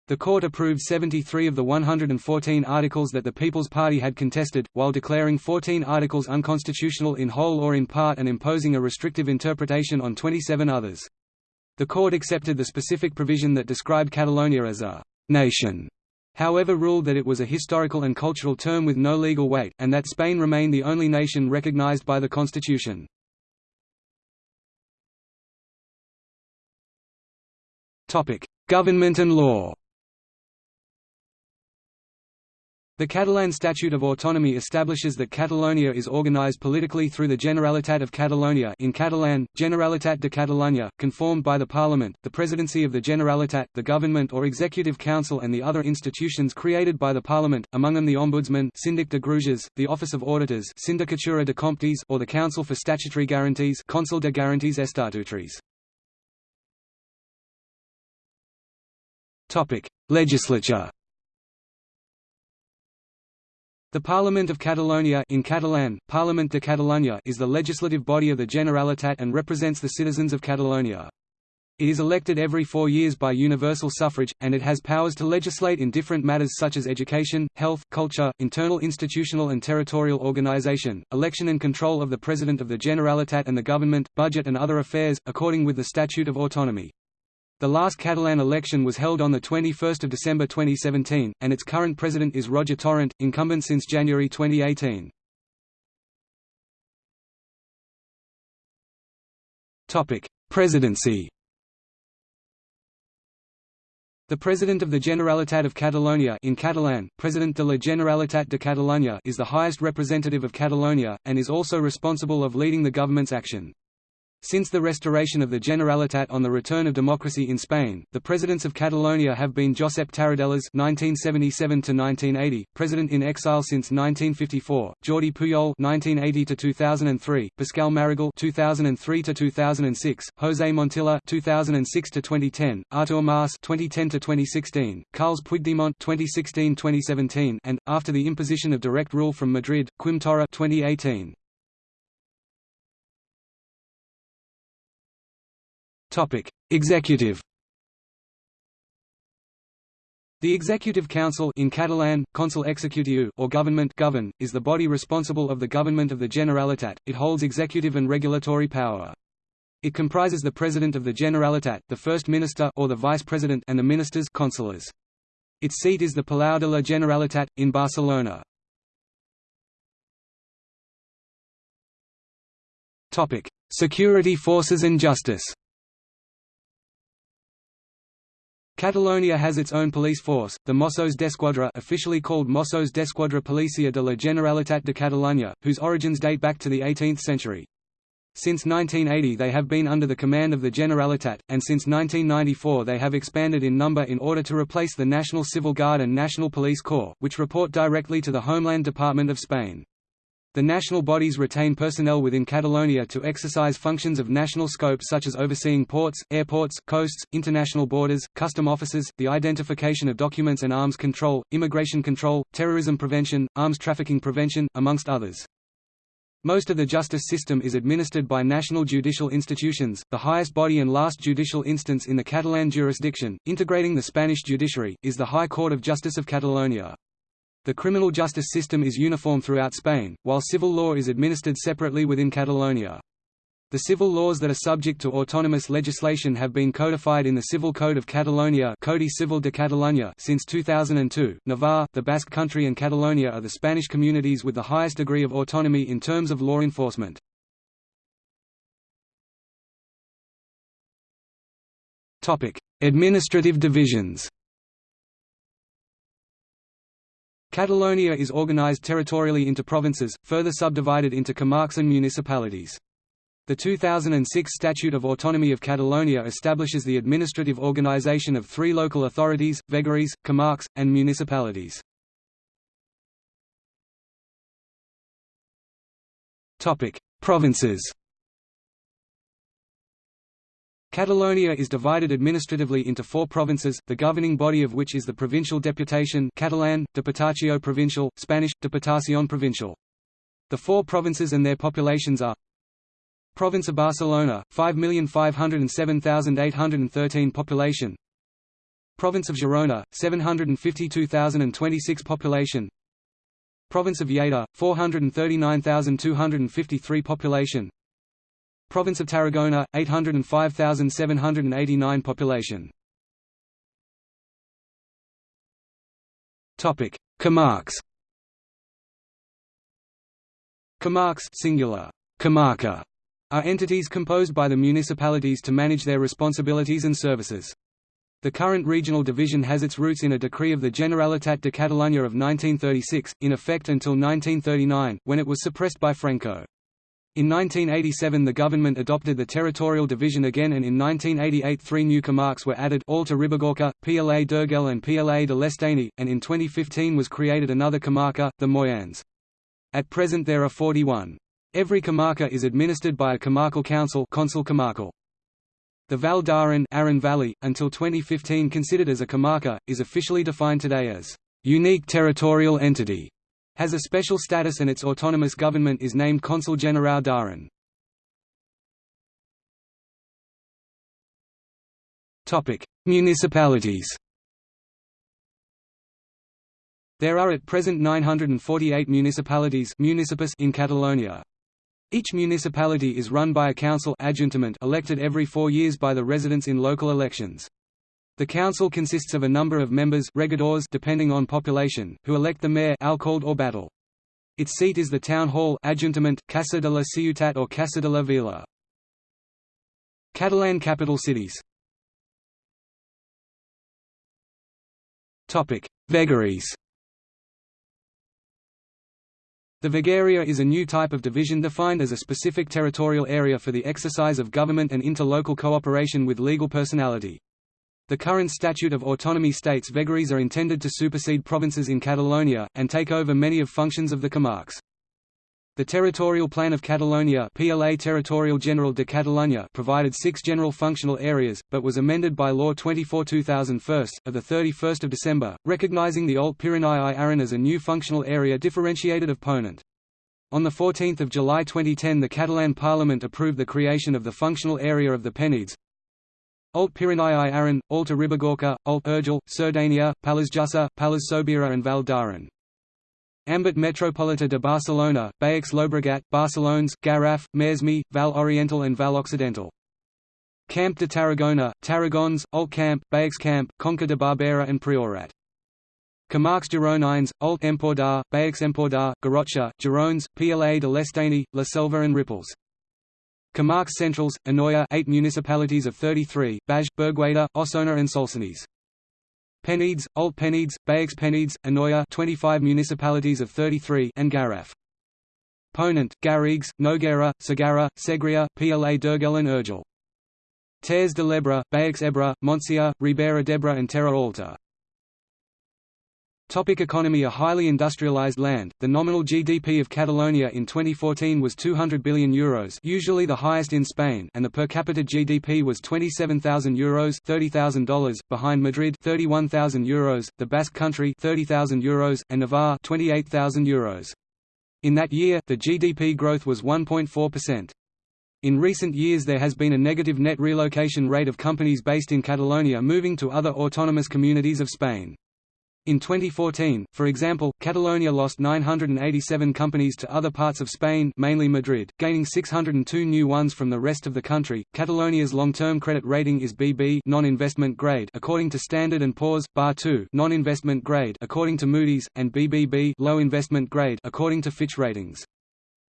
The court approved 73 of the 114 articles that the People's Party had contested, while declaring 14 articles unconstitutional in whole or in part and imposing a restrictive interpretation on 27 others. The court accepted the specific provision that described Catalonia as a «nation», however ruled that it was a historical and cultural term with no legal weight, and that Spain remained the only nation recognized by the constitution. Government and law The Catalan Statute of Autonomy establishes that Catalonia is organized politically through the Generalitat of Catalonia in Catalan, Generalitat de Catalunya, conformed by the Parliament, the Presidency of the Generalitat, the Government or Executive Council and the other institutions created by the Parliament, among them the Ombudsman Síndic de Greuges, the Office of Auditors Sindicatura de Comptes or the Council for Statutory Guarantees Consell de Garanties Estatutaris. Legislature The Parliament of Catalonia in Catalan, Parlament de Catalunya is the legislative body of the Generalitat and represents the citizens of Catalonia. It is elected every four years by universal suffrage, and it has powers to legislate in different matters such as education, health, culture, internal institutional and territorial organization, election and control of the President of the Generalitat and the government, budget and other affairs, according with the Statute of Autonomy. The last Catalan election was held on 21 December 2017, and its current president is Roger Torrent, incumbent since January 2018. Presidency The President of the Generalitat of Catalonia in Catalan, President de la Generalitat de Catalunya is the highest representative of Catalonia, and is also responsible of leading the government's action. Since the restoration of the Generalitat on the return of democracy in Spain, the presidents of Catalonia have been Josep Tarradellas (1977–1980), president in exile since 1954; Jordi Pujol (1980–2003), Pasqual Maragall (2003–2006), José Montilla (2006–2010), Artur Mas (2010–2016), Carles Puigdemont (2016–2017), and, after the imposition of direct rule from Madrid, Quim Torra (2018). Topic: Executive. The Executive Council in Catalan, Consell Executiu or Government govern, is the body responsible of the government of the Generalitat. It holds executive and regulatory power. It comprises the President of the Generalitat, the First Minister or the Vice President and the ministers consellers. Its seat is the Palau de la Generalitat, in Barcelona. Security forces and justice Catalonia has its own police force, the Mossos d'Esquadra officially called Mossos d'Esquadra Policia de la Generalitat de Catalunya, whose origins date back to the 18th century. Since 1980 they have been under the command of the Generalitat, and since 1994 they have expanded in number in order to replace the National Civil Guard and National Police Corps, which report directly to the Homeland Department of Spain. The national bodies retain personnel within Catalonia to exercise functions of national scope such as overseeing ports, airports, coasts, international borders, custom offices, the identification of documents and arms control, immigration control, terrorism prevention, arms trafficking prevention, amongst others. Most of the justice system is administered by national judicial institutions, the highest body and last judicial instance in the Catalan jurisdiction, integrating the Spanish judiciary, is the High Court of Justice of Catalonia. The criminal justice system is uniform throughout Spain, while civil law is administered separately within Catalonia. The civil laws that are subject to autonomous legislation have been codified in the Civil Code of Catalonia Codi Civil de Catalunya since 2002. Navarre, the Basque Country and Catalonia are the Spanish communities with the highest degree of autonomy in terms of law enforcement. Topic: Administrative divisions. Catalonia is organized territorially into provinces, further subdivided into comarques and municipalities. The 2006 Statute of Autonomy of Catalonia establishes the administrative organization of three local authorities, vegueries, comarques, and municipalities. Provinces Catalonia is divided administratively into four provinces, the governing body of which is the provincial deputation Catalan, Diputació Provincial, Spanish, Diputación Provincial. The four provinces and their populations are Province of Barcelona, 5,507,813 population. Province of Girona, 752,026 population. Province of Lleida, 439,253 population Province of Tarragona, 805,789 population. Topic: Comarques. Comarques singular, comarca, are entities composed by the municipalities to manage their responsibilities and services. The current regional division has its roots in a decree of the Generalitat de Catalunya of 1936, in effect until 1939, when it was suppressed by Franco. In 1987 the government adopted the territorial division again and in 1988 three new comarques were added Alta Ribagorça, PLA d'Urgell and PLA de l'Estany, and in 2015 was created another comarca, the Moianès. At present there are 41. Every comarca is administered by a comarcal council Consell Comarcal. The Val d'Aran Aran Valley, until 2015 considered as a comarca, is officially defined today as unique territorial entity, has a special status and its autonomous government is named Consul General d'Aran. Municipalities There are at present 948 municipalities in Catalonia. Each municipality is run by a council elected every four years by the residents in local elections. The council consists of a number of members regidors depending on population, who elect the mayor alcalde or batlle. Its seat is the town hall Ajuntament, Casa de la Ciutat or Casa de la Vila. Catalan capital cities Vegueries the Vegueria is a new type of division defined as a specific territorial area for the exercise of government and interlocal cooperation with legal personality. The current Statute of Autonomy states vegueries are intended to supersede provinces in Catalonia, and take over many of functions of the comarques. The Territorial Plan of Catalonia PLA Territorial General de Catalunya provided six general functional areas, but was amended by Law 24-2001, of 31 December, recognizing the Alt Pirinei Aran as a new functional area differentiated of Ponent. On 14 July 2010 the Catalan Parliament approved the creation of the functional area of the Penedès, Alt Pirinei Aran, Alta Ribagorça, Alt Urgell, Cerdanya, Pallars Jussá, Pallars Sobirà and Val d'Aran. Àmbit Metropolita de Barcelona, Baix Llobregat, Barcelones, Garraf, Maresme, Val Oriental and Val Occidental. Camp de Tarragona, Tarragons, Alt Camp, Baix Camp, Conca de Barberà and Priorat. Comarques Gironines, Alt Empordà, Baix Empordà, Garrotxa, Girones, PLA de l'Estany, La Selva and Ripollès. Comarques Centrals, Anoia 8 municipalities of 33, Baix, Berguedà, Osona and Solsonès. Penedès, Alt Penedès, Baix Penedès, Anoia 25 municipalities of 33 and Garraf. Ponent, Garrigues, Noguera, Segarra, Segria, PLA d'Urgell and Urgell. Terres de l'Ebre, Baix Ebre, Montsià, Ribera d'Ebre and Terra Alta. Topic economy A highly industrialized land, the nominal GDP of Catalonia in 2014 was €200 billion Euros usually the highest in Spain and the per capita GDP was €27,000 Euros $30,000, behind Madrid €31,000 Euros, the Basque Country €30,000 Euros, and Navarre €28,000 Euros. In that year, the GDP growth was 1.4%. In recent years there has been a negative net relocation rate of companies based in Catalonia moving to other autonomous communities of Spain. In 2014, for example, Catalonia lost 987 companies to other parts of Spain, mainly Madrid, gaining 602 new ones from the rest of the country. Catalonia's long-term credit rating is BB non-investment grade according to Standard and Poor's, Ba2 non-investment grade according to Moody's, and BBB low investment grade according to Fitch Ratings.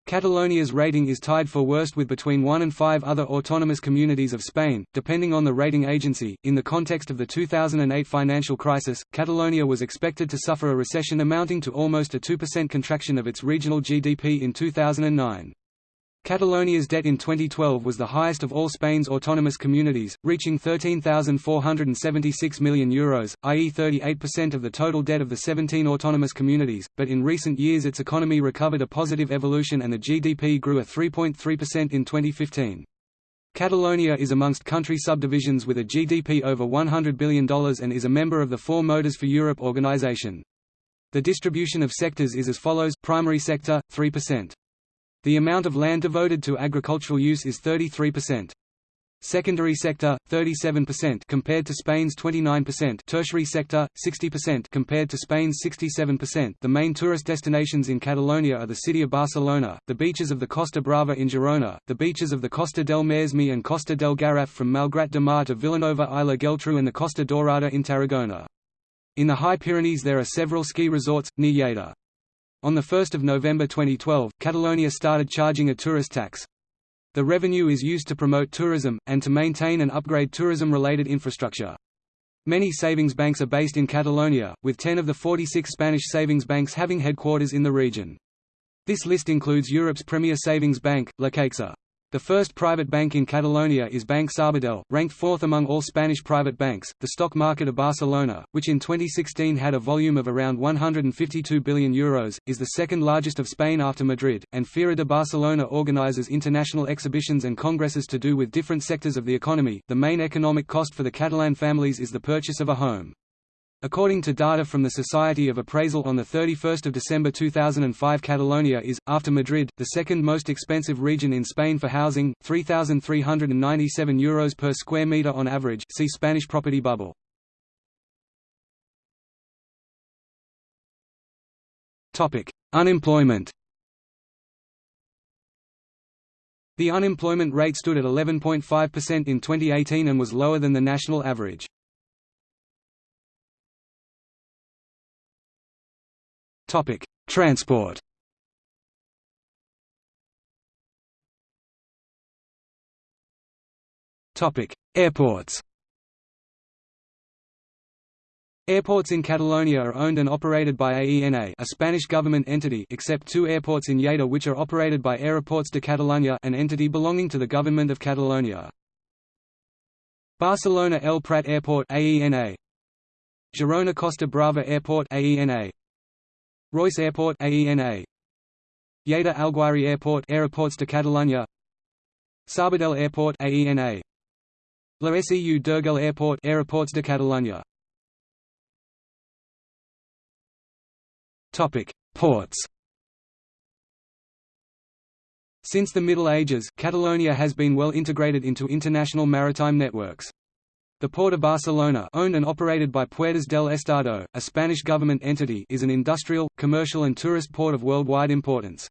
Catalonia's rating is tied for worst with between one and five other autonomous communities of Spain, depending on the rating agency. In the context of the 2008 financial crisis, Catalonia was expected to suffer a recession amounting to almost a 2% contraction of its regional GDP in 2009. Catalonia's debt in 2012 was the highest of all Spain's autonomous communities, reaching €13,476 million, Euros, i.e. 38% of the total debt of the 17 autonomous communities, but in recent years its economy recovered a positive evolution and the GDP grew a 3.3% in 2015. Catalonia is amongst country subdivisions with a GDP over $100 billion and is a member of the Four Motors for Europe organization. The distribution of sectors is as follows, primary sector, 3%. The amount of land devoted to agricultural use is 33%. Secondary sector 37% compared to Spain's 29%, tertiary sector 60% compared to Spain's 67%. The main tourist destinations in Catalonia are the city of Barcelona, the beaches of the Costa Brava in Girona, the beaches of the Costa del Maresme and Costa del Garraf from Malgrat de Mar to Vilanova i la Geltrú and the Costa Dorada in Tarragona. In the High Pyrenees there are several ski resorts, near Lleida. On 1 November 2012, Catalonia started charging a tourist tax. The revenue is used to promote tourism, and to maintain and upgrade tourism-related infrastructure. Many savings banks are based in Catalonia, with 10 of the 46 Spanish savings banks having headquarters in the region. This list includes Europe's premier savings bank, La Caixa. The first private bank in Catalonia is Bank Sabadell, ranked fourth among all Spanish private banks. The stock market of Barcelona, which in 2016 had a volume of around 152 billion euros, is the second largest of Spain after Madrid, and Fira de Barcelona organizes international exhibitions and congresses to do with different sectors of the economy. The main economic cost for the Catalan families is the purchase of a home. According to data from the Society of Appraisal on 31 December 2005 Catalonia is, after Madrid, the second most expensive region in Spain for housing, €3,397 Euros per square metre on average see Spanish property bubble. Unemployment The unemployment rate stood at 11.5% in 2018 and was lower than the national average. Topic: Transport. Topic: Airports. Airports in Catalonia are owned and operated by AENA a Spanish government entity except two airports in Lleida which are operated by Aeroports de Catalunya an entity belonging to the Government of Catalonia. Barcelona El Prat Airport AENA Girona Costa Brava Airport AENA Reus Airport AENA Lleida Alguaire Airport Aeroports de Catalunya. Sabadell Airport AENA La Seu d'Urgell Airport Aeroports de Catalunya. Topic Ports. Since the Middle Ages, Catalonia has been well integrated into international maritime networks. The Port of Barcelona owned and operated by Puertos del Estado, a Spanish government entity is an industrial, commercial and tourist port of worldwide importance.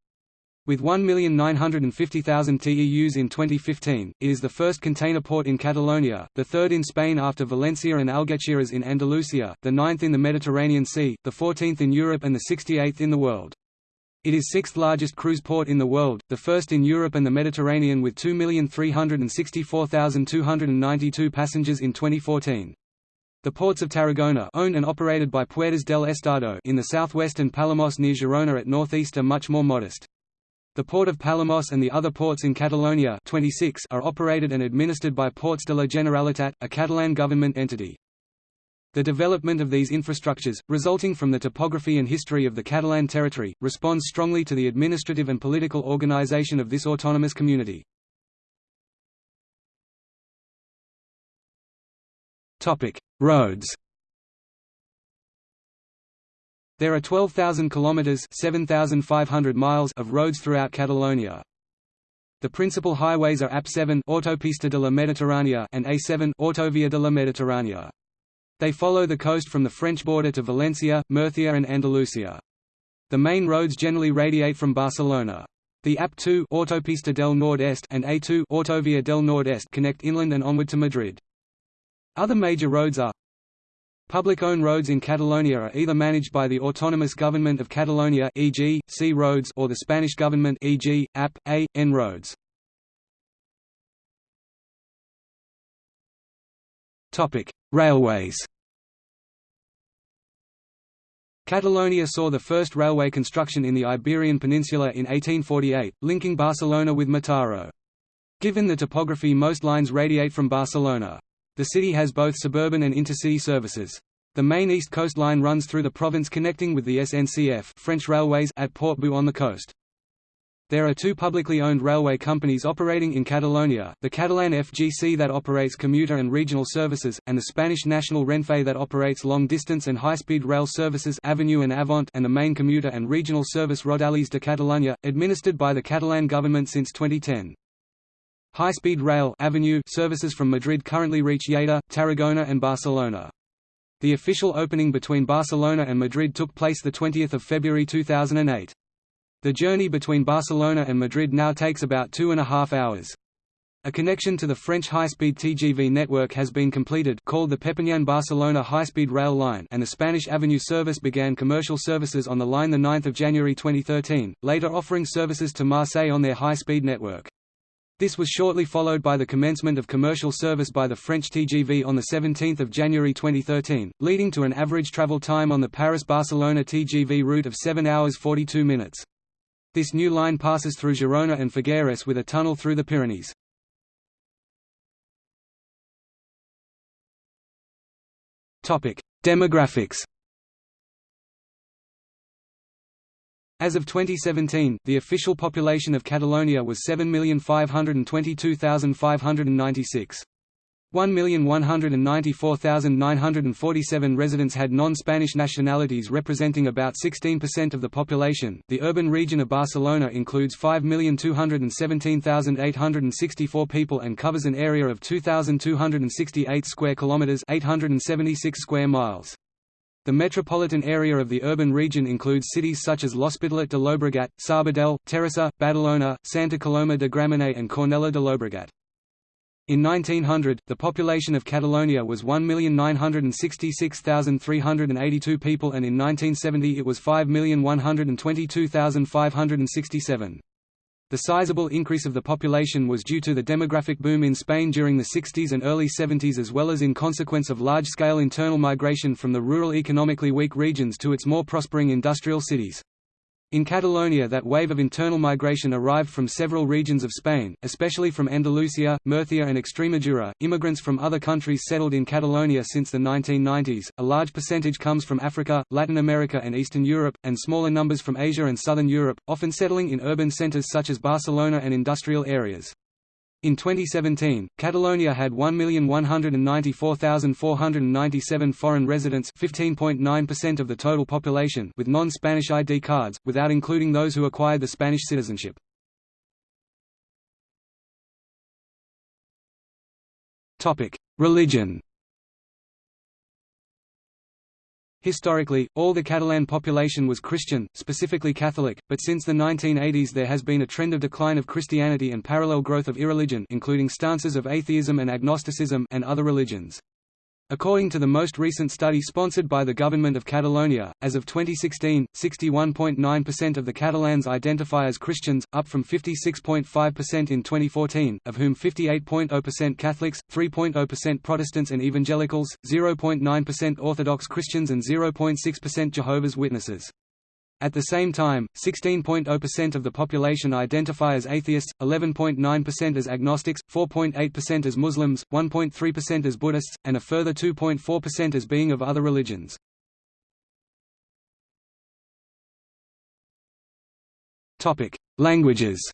With 1,950,000 TEUs in 2015, it is the first container port in Catalonia, the third in Spain after Valencia and Algeciras in Andalusia, the ninth in the Mediterranean Sea, the 14th in Europe and the 68th in the world. It is sixth largest cruise port in the world, the first in Europe and the Mediterranean with 2,364,292 passengers in 2014. The ports of Tarragona owned and operated by Puertos del Estado in the southwest and Palamós near Girona at northeast are much more modest. The port of Palamós and the other ports in Catalonia 26 are operated and administered by Ports de la Generalitat, a Catalan government entity. The development of these infrastructures, resulting from the topography and history of the Catalan territory, responds strongly to the administrative and political organization of this autonomous community. Roads There are 12,000 kilometers (7,500 miles) of roads throughout Catalonia. The principal highways are AP7 Autopista de la Mediterránea and A7 Autovia de la Mediterránea. They follow the coast from the French border to Valencia, Murcia and Andalusia. The main roads generally radiate from Barcelona. The AP2 Autopista del Nord-Est and A2 Autovia del Nord-Est connect inland and onward to Madrid. Other major roads are Public-owned roads in Catalonia are either managed by the autonomous government of Catalonia e.g., C roads or the Spanish government e.g., AP, A, N roads. Railways Catalonia saw the first railway construction in the Iberian Peninsula in 1848, linking Barcelona with Mataró. Given the topography most lines radiate from Barcelona. The city has both suburban and intercity services. The main east coast line runs through the province connecting with the SNCF French railways at Port-Bou on the coast. There are two publicly owned railway companies operating in Catalonia, the Catalan FGC that operates commuter and regional services, and the Spanish national Renfe that operates long-distance and high-speed rail services Avenue and Avant and the main commuter and regional service Rodalies de Catalunya, administered by the Catalan government since 2010. High-speed rail Avenue services from Madrid currently reach Lleida, Tarragona and Barcelona. The official opening between Barcelona and Madrid took place 20 February 2008. The journey between Barcelona and Madrid now takes about two and a half hours. A connection to the French high-speed TGV network has been completed called the Perpignan-Barcelona high-speed rail line and the Spanish Avenue service began commercial services on the line 9 January 2013, later offering services to Marseille on their high-speed network. This was shortly followed by the commencement of commercial service by the French TGV on 17 January 2013, leading to an average travel time on the Paris-Barcelona TGV route of 7 hours 42 minutes. This new line passes through Girona and Figueres with a tunnel through the Pyrenees. Demographics As of 2017, the official population of Catalonia was 7,522,596. 1,194,947 residents had non-Spanish nationalities representing about 16% of the population. The urban region of Barcelona includes 5,217,864 people and covers an area of 2,268 square kilometers, 876 square miles. The metropolitan area of the urban region includes cities such as L'Hospitalet de Llobregat, Sabadell, Terrassa, Badalona, Santa Coloma de Gramenet and Cornellà de Llobregat. In 1900, the population of Catalonia was 1,966,382 people and in 1970 it was 5,122,567. The sizable increase of the population was due to the demographic boom in Spain during the 60s and early 70s as well as in consequence of large-scale internal migration from the rural economically weak regions to its more prospering industrial cities. In Catalonia that wave of internal migration arrived from several regions of Spain, especially from Andalusia, Murcia and Extremadura. Immigrants from other countries settled in Catalonia since the 1990s. A large percentage comes from Africa, Latin America and Eastern Europe, and smaller numbers from Asia and Southern Europe, often settling in urban centers such as Barcelona and industrial areas. In 2017, Catalonia had 1,194,497 foreign residents 15.9% of the total population with non-Spanish ID cards, without including those who acquired the Spanish citizenship. Religion Historically, all the Catalan population was Christian, specifically Catholic, but since the 1980s there has been a trend of decline of Christianity and parallel growth of irreligion including stances of atheism and agnosticism and other religions. According to the most recent study sponsored by the Government of Catalonia, as of 2016, 61.9% of the Catalans identify as Christians, up from 56.5% in 2014, of whom 58.0% Catholics, 3.0% Protestants and Evangelicals, 0.9% Orthodox Christians and 0.6% Jehovah's Witnesses. At the same time, 16.0% of the population identify as atheists, 11.9% as agnostics, 4.8% as Muslims, 1.3% as Buddhists, and a further 2.4% as being of other religions. Languages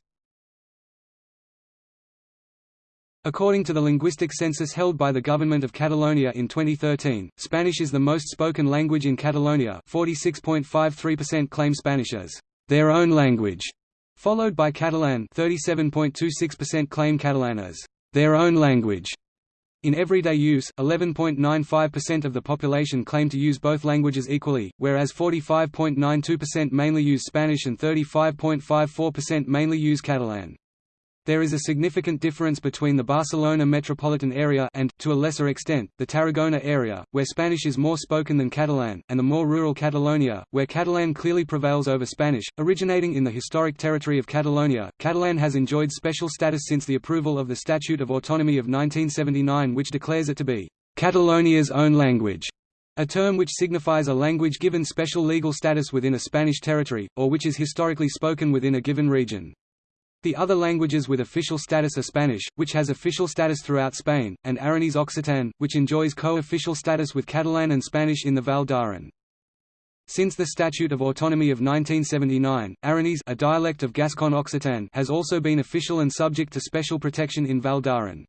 According to the linguistic census held by the government of Catalonia in 2013, Spanish is the most spoken language in Catalonia 46.53% claim Spanish as their own language, followed by Catalan 37.26% claim Catalan as their own language. In everyday use, 11.95% of the population claim to use both languages equally, whereas 45.92% mainly use Spanish and 35.54% mainly use Catalan. There is a significant difference between the Barcelona metropolitan area and, to a lesser extent, the Tarragona area, where Spanish is more spoken than Catalan, and the more rural Catalonia, where Catalan clearly prevails over Spanish. Originating in the historic territory of Catalonia, Catalan has enjoyed special status since the approval of the Statute of Autonomy of 1979 which declares it to be Catalonia's own language a term which signifies a language given special legal status within a Spanish territory, or which is historically spoken within a given region. The other languages with official status are Spanish, which has official status throughout Spain, and Aranese Occitan, which enjoys co-official status with Catalan and Spanish in the Val d'Aran. Since the Statute of Autonomy of 1979, Aranese a dialect of Gascon Occitan has also been official and subject to special protection in Val d'Aran.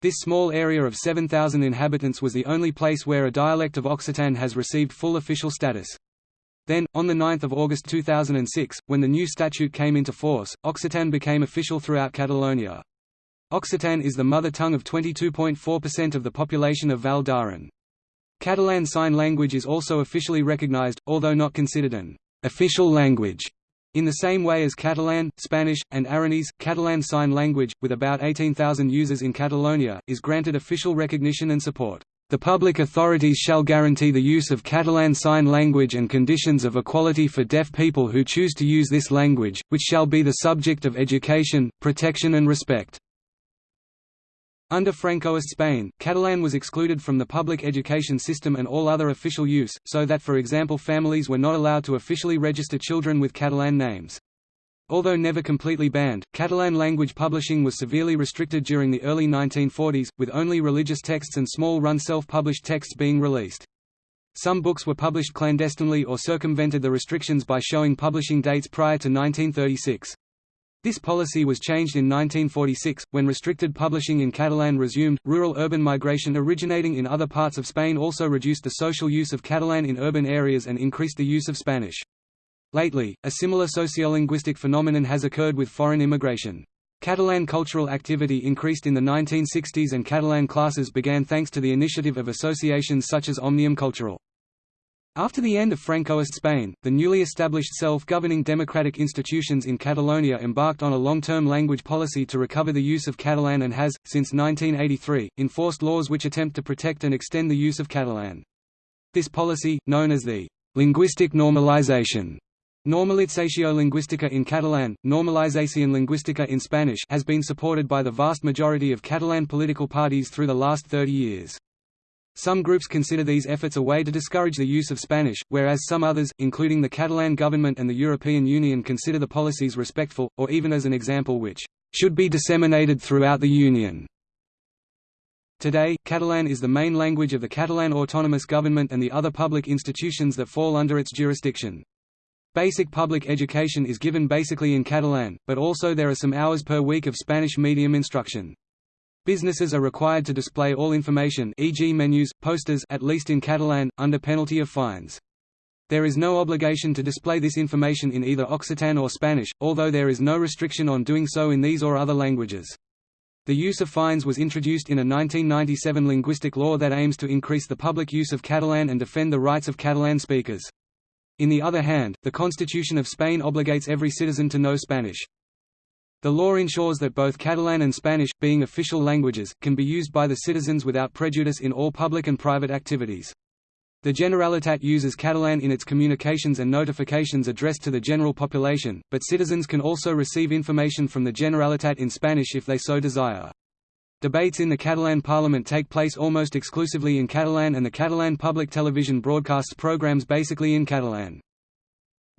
This small area of 7,000 inhabitants was the only place where a dialect of Occitan has received full official status. Then, on 9 August 2006, when the new statute came into force, Occitan became official throughout Catalonia. Occitan is the mother tongue of 22.4% of the population of Val d'Aran. Catalan Sign Language is also officially recognized, although not considered an official language. In the same way as Catalan, Spanish, and Aranese, Catalan Sign Language, with about 18,000 users in Catalonia, is granted official recognition and support. The public authorities shall guarantee the use of Catalan Sign Language and conditions of equality for deaf people who choose to use this language, which shall be the subject of education, protection and respect. Under Francoist Spain, Catalan was excluded from the public education system and all other official use, so that for example families were not allowed to officially register children with Catalan names. Although never completely banned, Catalan language publishing was severely restricted during the early 1940s, with only religious texts and small-run self-published texts being released. Some books were published clandestinely or circumvented the restrictions by showing publishing dates prior to 1936. This policy was changed in 1946, when restricted publishing in Catalan resumed. Rural-urban migration originating in other parts of Spain also reduced the social use of Catalan in urban areas and increased the use of Spanish. Lately, a similar sociolinguistic phenomenon has occurred with foreign immigration. Catalan cultural activity increased in the 1960s and Catalan classes began thanks to the initiative of associations such as Omnium Cultural. After the end of Francoist Spain, the newly established self-governing democratic institutions in Catalonia embarked on a long-term language policy to recover the use of Catalan and has, since 1983, enforced laws which attempt to protect and extend the use of Catalan. This policy, known as the linguistic normalization Normalització lingüística in Catalan, Normalización lingüística in Spanish has been supported by the vast majority of Catalan political parties through the last 30 years. Some groups consider these efforts a way to discourage the use of Spanish, whereas some others, including the Catalan government and the European Union consider the policies respectful, or even as an example which should be disseminated throughout the Union. Today, Catalan is the main language of the Catalan autonomous government and the other public institutions that fall under its jurisdiction. Basic public education is given basically in Catalan, but also there are some hours per week of Spanish medium instruction. Businesses are required to display all information e.g. menus, posters at least in Catalan, under penalty of fines. There is no obligation to display this information in either Occitan or Spanish, although there is no restriction on doing so in these or other languages. The use of fines was introduced in a 1997 linguistic law that aims to increase the public use of Catalan and defend the rights of Catalan speakers. In the other hand, the Constitution of Spain obligates every citizen to know Spanish. The law ensures that both Catalan and Spanish, being official languages, can be used by the citizens without prejudice in all public and private activities. The Generalitat uses Catalan in its communications and notifications addressed to the general population, but citizens can also receive information from the Generalitat in Spanish if they so desire. Debates in the Catalan Parliament take place almost exclusively in Catalan and the Catalan public television broadcasts programs basically in Catalan.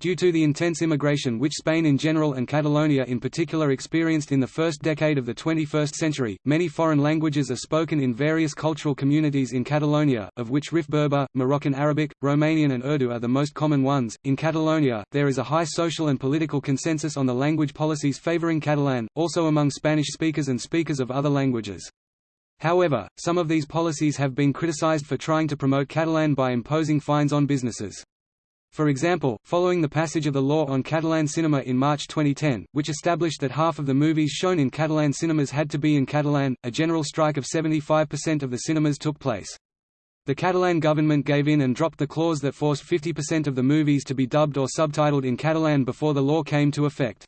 Due to the intense immigration which Spain in general and Catalonia in particular experienced in the first decade of the 21st century, many foreign languages are spoken in various cultural communities in Catalonia, of which Rif Berber, Moroccan Arabic, Romanian and Urdu are the most common ones. In Catalonia, there is a high social and political consensus on the language policies favoring Catalan, also among Spanish speakers and speakers of other languages. However, some of these policies have been criticized for trying to promote Catalan by imposing fines on businesses. For example, following the passage of the law on Catalan cinema in March 2010, which established that half of the movies shown in Catalan cinemas had to be in Catalan, a general strike of 75% of the cinemas took place. The Catalan government gave in and dropped the clause that forced 50% of the movies to be dubbed or subtitled in Catalan before the law came to effect.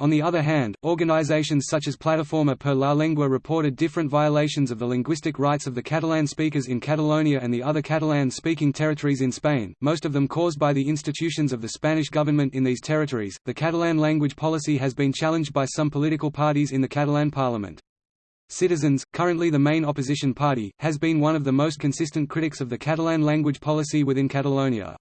On the other hand, organizations such as Plataforma per la Llengua reported different violations of the linguistic rights of the Catalan speakers in Catalonia and the other Catalan-speaking territories in Spain, most of them caused by the institutions of the Spanish government in these territories. The Catalan language policy has been challenged by some political parties in the Catalan parliament. Citizens, currently the main opposition party, has been one of the most consistent critics of the Catalan language policy within Catalonia.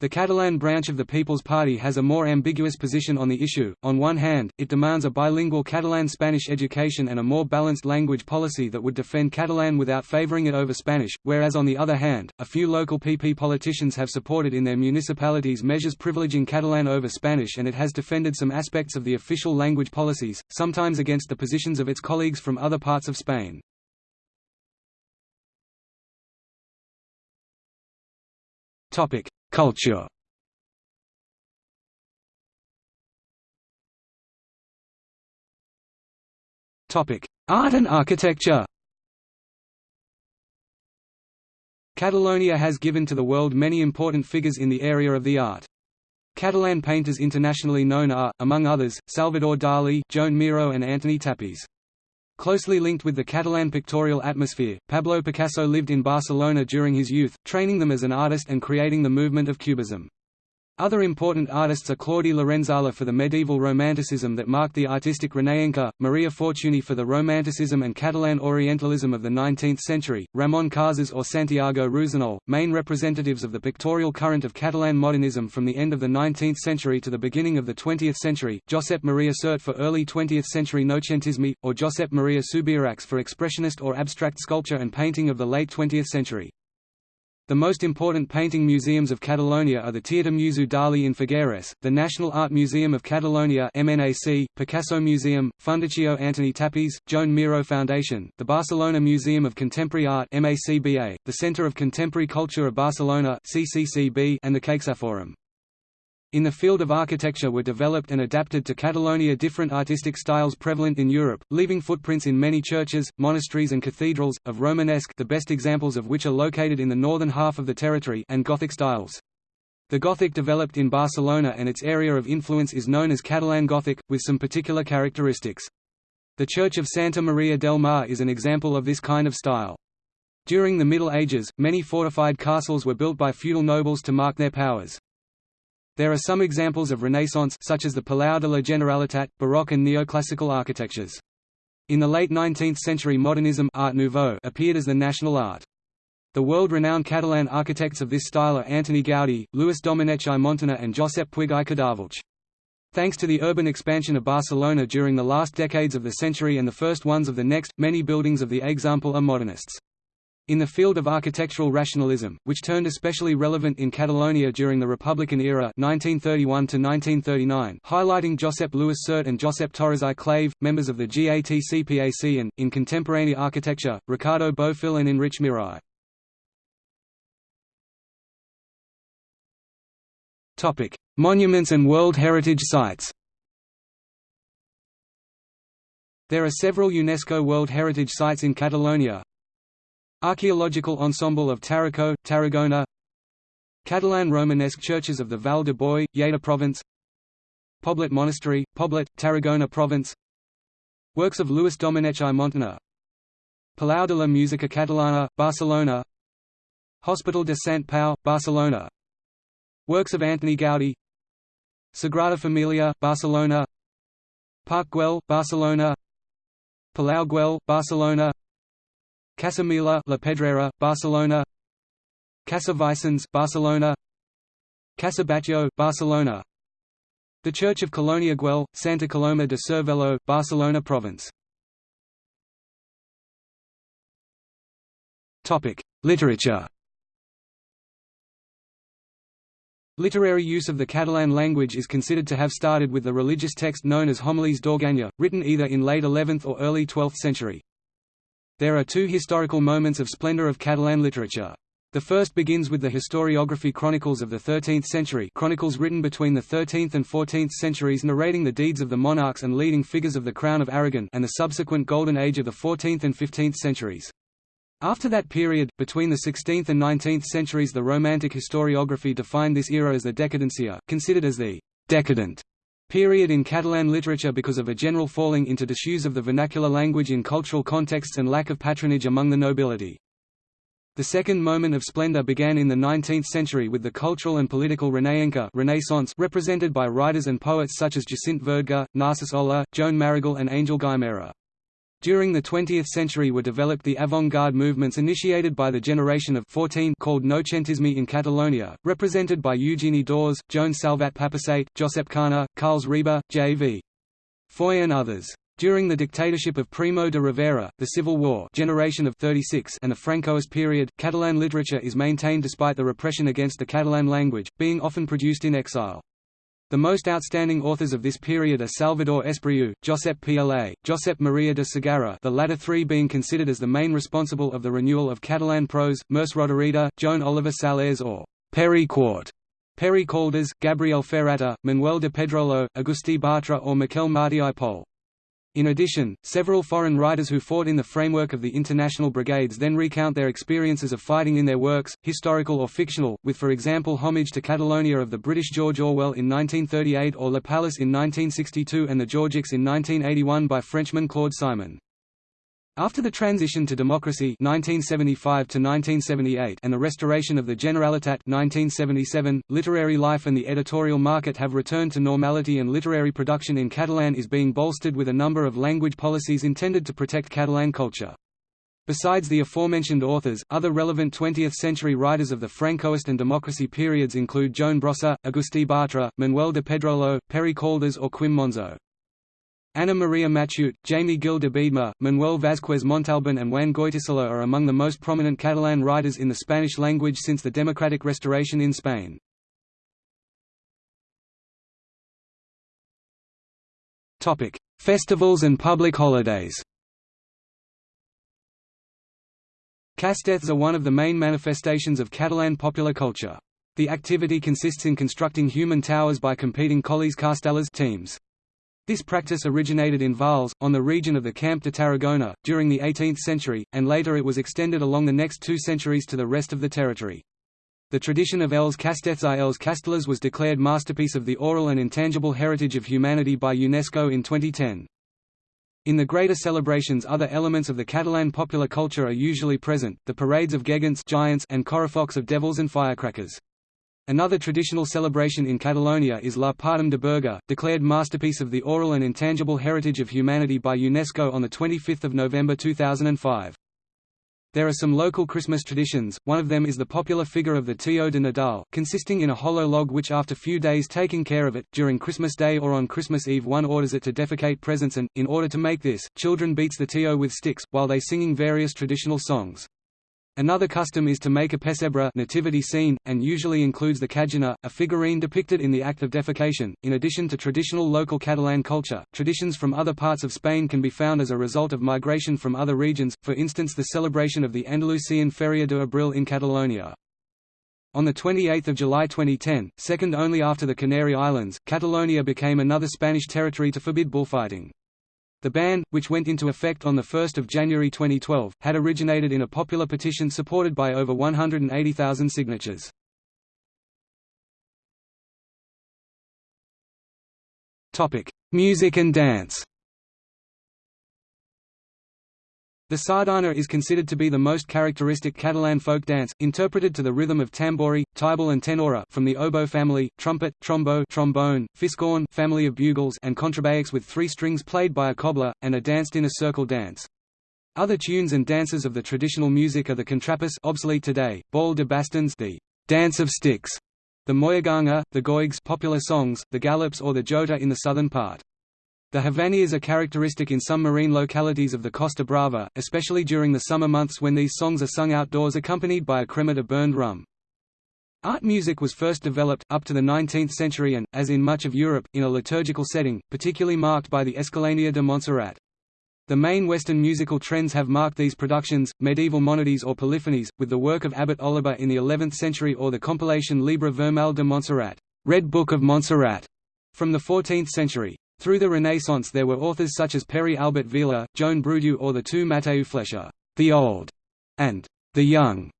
The Catalan branch of the People's Party has a more ambiguous position on the issue. On one hand, it demands a bilingual Catalan-Spanish education and a more balanced language policy that would defend Catalan without favoring it over Spanish, whereas on the other hand, a few local PP politicians have supported in their municipalities measures privileging Catalan over Spanish and it has defended some aspects of the official language policies, sometimes against the positions of its colleagues from other parts of Spain. Topic: Culture Art and architecture Catalonia has given to the world many important figures in the area of the art. Catalan painters internationally known are, among others, Salvador Dalí, Joan Miró and Antoni Tàpies. Closely linked with the Catalan pictorial atmosphere, Pablo Picasso lived in Barcelona during his youth, training them as an artist and creating the movement of Cubism. Other important artists are Claudi Lorenzale for the medieval Romanticism that marked the artistic Renaissance, Maria Fortuny for the Romanticism and Catalan Orientalism of the 19th century, Ramon Casas or Santiago Rusiñol, main representatives of the pictorial current of Catalan modernism from the end of the 19th century to the beginning of the 20th century, Josep Maria Sert for early 20th century Noucentisme, or Josep Maria Subirachs for expressionist or abstract sculpture and painting of the late 20th century. The most important painting museums of Catalonia are the Teatre Museu Dalí in Figueres, the National Art Museum of Catalonia MNAC, Picasso Museum, Fundació Antoni Tàpies, Joan Miró Foundation, the Barcelona Museum of Contemporary Art MACBA, the Centre of Contemporary Culture of Barcelona CCCB, and the CaixaForum. In the field of architecture were developed and adapted to Catalonia different artistic styles prevalent in Europe, leaving footprints in many churches, monasteries and cathedrals, of Romanesque the best examples of which are located in the northern half of the territory and Gothic styles. The Gothic developed in Barcelona and its area of influence is known as Catalan Gothic, with some particular characteristics. The Church of Santa Maria del Mar is an example of this kind of style. During the Middle Ages, many fortified castles were built by feudal nobles to mark their powers. There are some examples of Renaissance such as the Palau de la Generalitat, Baroque and neoclassical architectures. In the late 19th century modernism Art Nouveau appeared as the national art. The world-renowned Catalan architects of this style are Antoni Gaudí, Lluís Domènech i Montaner and Josep Puig i Cadafalch. Thanks to the urban expansion of Barcelona during the last decades of the century and the first ones of the next, many buildings of the example are modernists. In the field of architectural rationalism, which turned especially relevant in Catalonia during the Republican era 1931 highlighting Josep Lluís Sert and Josep Torres i Clave, members of the GATCPAC and, in contemporary architecture, Ricardo Bofill and Enric Miralles. Monuments and World Heritage Sites There are several UNESCO World Heritage Sites in Catalonia, Archaeological Ensemble of Tarraco, Tarragona Catalan Romanesque churches of the Vall de Boí, Lleida Province Poblet Monastery, Poblet, Tarragona Province Works of Lluís Domènech i Montaner Palau de la Música Catalana, Barcelona Hospital de Sant Pau, Barcelona Works of Antoni Gaudí Sagrada Familia, Barcelona Parc Güell, Barcelona Palau Güell, Barcelona Casa Mila La Pedrera, Barcelona. Casa Vicens, Barcelona. Casa Batlló, Barcelona. The Church of Colonia Güell, Santa Coloma de Cervelló, Barcelona Province. Topic: Literature. Literary use of the Catalan language is considered to have started with the religious text known as Homilies d'Organya, written either in late 11th or early 12th century. There are two historical moments of splendor of Catalan literature. The first begins with the historiography chronicles of the 13th century chronicles written between the 13th and 14th centuries narrating the deeds of the monarchs and leading figures of the Crown of Aragon and the subsequent Golden Age of the 14th and 15th centuries. After that period, between the 16th and 19th centuries the Romantic historiography defined this era as the Decadencia, considered as the «decadent» period in Catalan literature because of a general falling into disuse of the vernacular language in cultural contexts and lack of patronage among the nobility. The second moment of splendor began in the 19th century with the cultural and political Renaissance represented by writers and poets such as Jacint Verdaguer, Narcís Oller, Joan Maragall and Angel Guimerà. During the 20th century were developed the avant-garde movements initiated by the generation of 14 called Noucentisme in Catalonia, represented by Eugeni d'Ors, Joan Salvat Papasseit, Josep Carner, Carles Riba, J.V. Foix and others. During the dictatorship of Primo de Rivera, the Civil War generation of 36 and the Francoist period, Catalan literature is maintained despite the repression against the Catalan language, being often produced in exile. The most outstanding authors of this period are Salvador Espriu, Josep Pla, Josep Maria de Sagarra the latter three being considered as the main responsible of the renewal of Catalan prose, Merce Rodoreda, Joan Oliver Sallés or Pere Quart, Pere Calders, Gabriel Ferrater, Manuel de Pedrolo, Agustí Bartra or Miquel Martí i Pol. In addition, several foreign writers who fought in the framework of the international brigades then recount their experiences of fighting in their works, historical or fictional, with for example Homage to Catalonia of the British George Orwell in 1938 or Le Palace in 1962 and The Georgics in 1981 by Frenchman Claude Simon. After the transition to democracy 1975 to 1978 and the restoration of the Generalitat 1977, literary life and the editorial market have returned to normality and literary production in Catalan is being bolstered with a number of language policies intended to protect Catalan culture. Besides the aforementioned authors, other relevant 20th-century writers of the Francoist and democracy periods include Joan Brossa, Agustí Bartra, Manuel de Pedrolo, Pere Calders or Quim Monzó. Ana Maria Matute, Jaime Gil de Biedma, Manuel Vázquez Montalbán and Juan Goytisolo are among the most prominent Catalan writers in the Spanish language since the democratic restoration in Spain. Festivals and public holidays Castells are one of the main manifestations of Catalan popular culture. The activity consists in constructing human towers by competing colles castellers teams. This practice originated in Valls, on the region of the Camp de Tarragona, during the 18th century, and later it was extended along the next two centuries to the rest of the territory. The tradition of Els Castells i els Castellers was declared Masterpiece of the Oral and Intangible Heritage of Humanity by UNESCO in 2010. In the greater celebrations other elements of the Catalan popular culture are usually present, the parades of gegants giants and correfocs of devils and firecrackers. Another traditional celebration in Catalonia is La Patum de Berga, declared Masterpiece of the Oral and Intangible Heritage of Humanity by UNESCO on 25 November 2005. There are some local Christmas traditions, one of them is the popular figure of the Tio de Nadal, consisting in a hollow log which after few days taking care of it, during Christmas Day or on Christmas Eve one orders it to defecate presents and, in order to make this, children beats the Tio with sticks, while they singing various traditional songs. Another custom is to make a pessebre nativity scene, and usually includes the caganer, a figurine depicted in the act of defecation. In addition to traditional local Catalan culture, traditions from other parts of Spain can be found as a result of migration from other regions, for instance the celebration of the Andalusian Feria de Abril in Catalonia. On 28 July 2010, second only after the Canary Islands, Catalonia became another Spanish territory to forbid bullfighting. The ban, which went into effect on 1 January 2012, had originated in a popular petition supported by over 180,000 signatures. Music and dance The sardana is considered to be the most characteristic Catalan folk dance, interpreted to the rhythm of tambori, tible and tenora from the oboe family, trumpet, trombo trombone, fiscorn family of bugles and contrabass with three strings played by a cobla, and are danced in a circle dance. Other tunes and dances of the traditional music are the contrapàs obsolete today, ball de bastons the dance of sticks, the moixiganga, the goigs popular songs, the galops or the jota in the southern part. The havaneres are characteristic in some marine localities of the Costa Brava, especially during the summer months when these songs are sung outdoors accompanied by a cremat of burned rum. Art music was first developed, up to the 19th century and, as in much of Europe, in a liturgical setting, particularly marked by the Escolania de Montserrat. The main Western musical trends have marked these productions, medieval monodies or polyphonies, with the work of Abbot Oliba in the 11th century or the compilation Libre Vermell de Montserrat Red Book of Montserrat", from the 14th century. Through the Renaissance there were authors such as Pere Albert Vila, Joan Brudieu or the two Mateu Flecha, the Old, and the Young.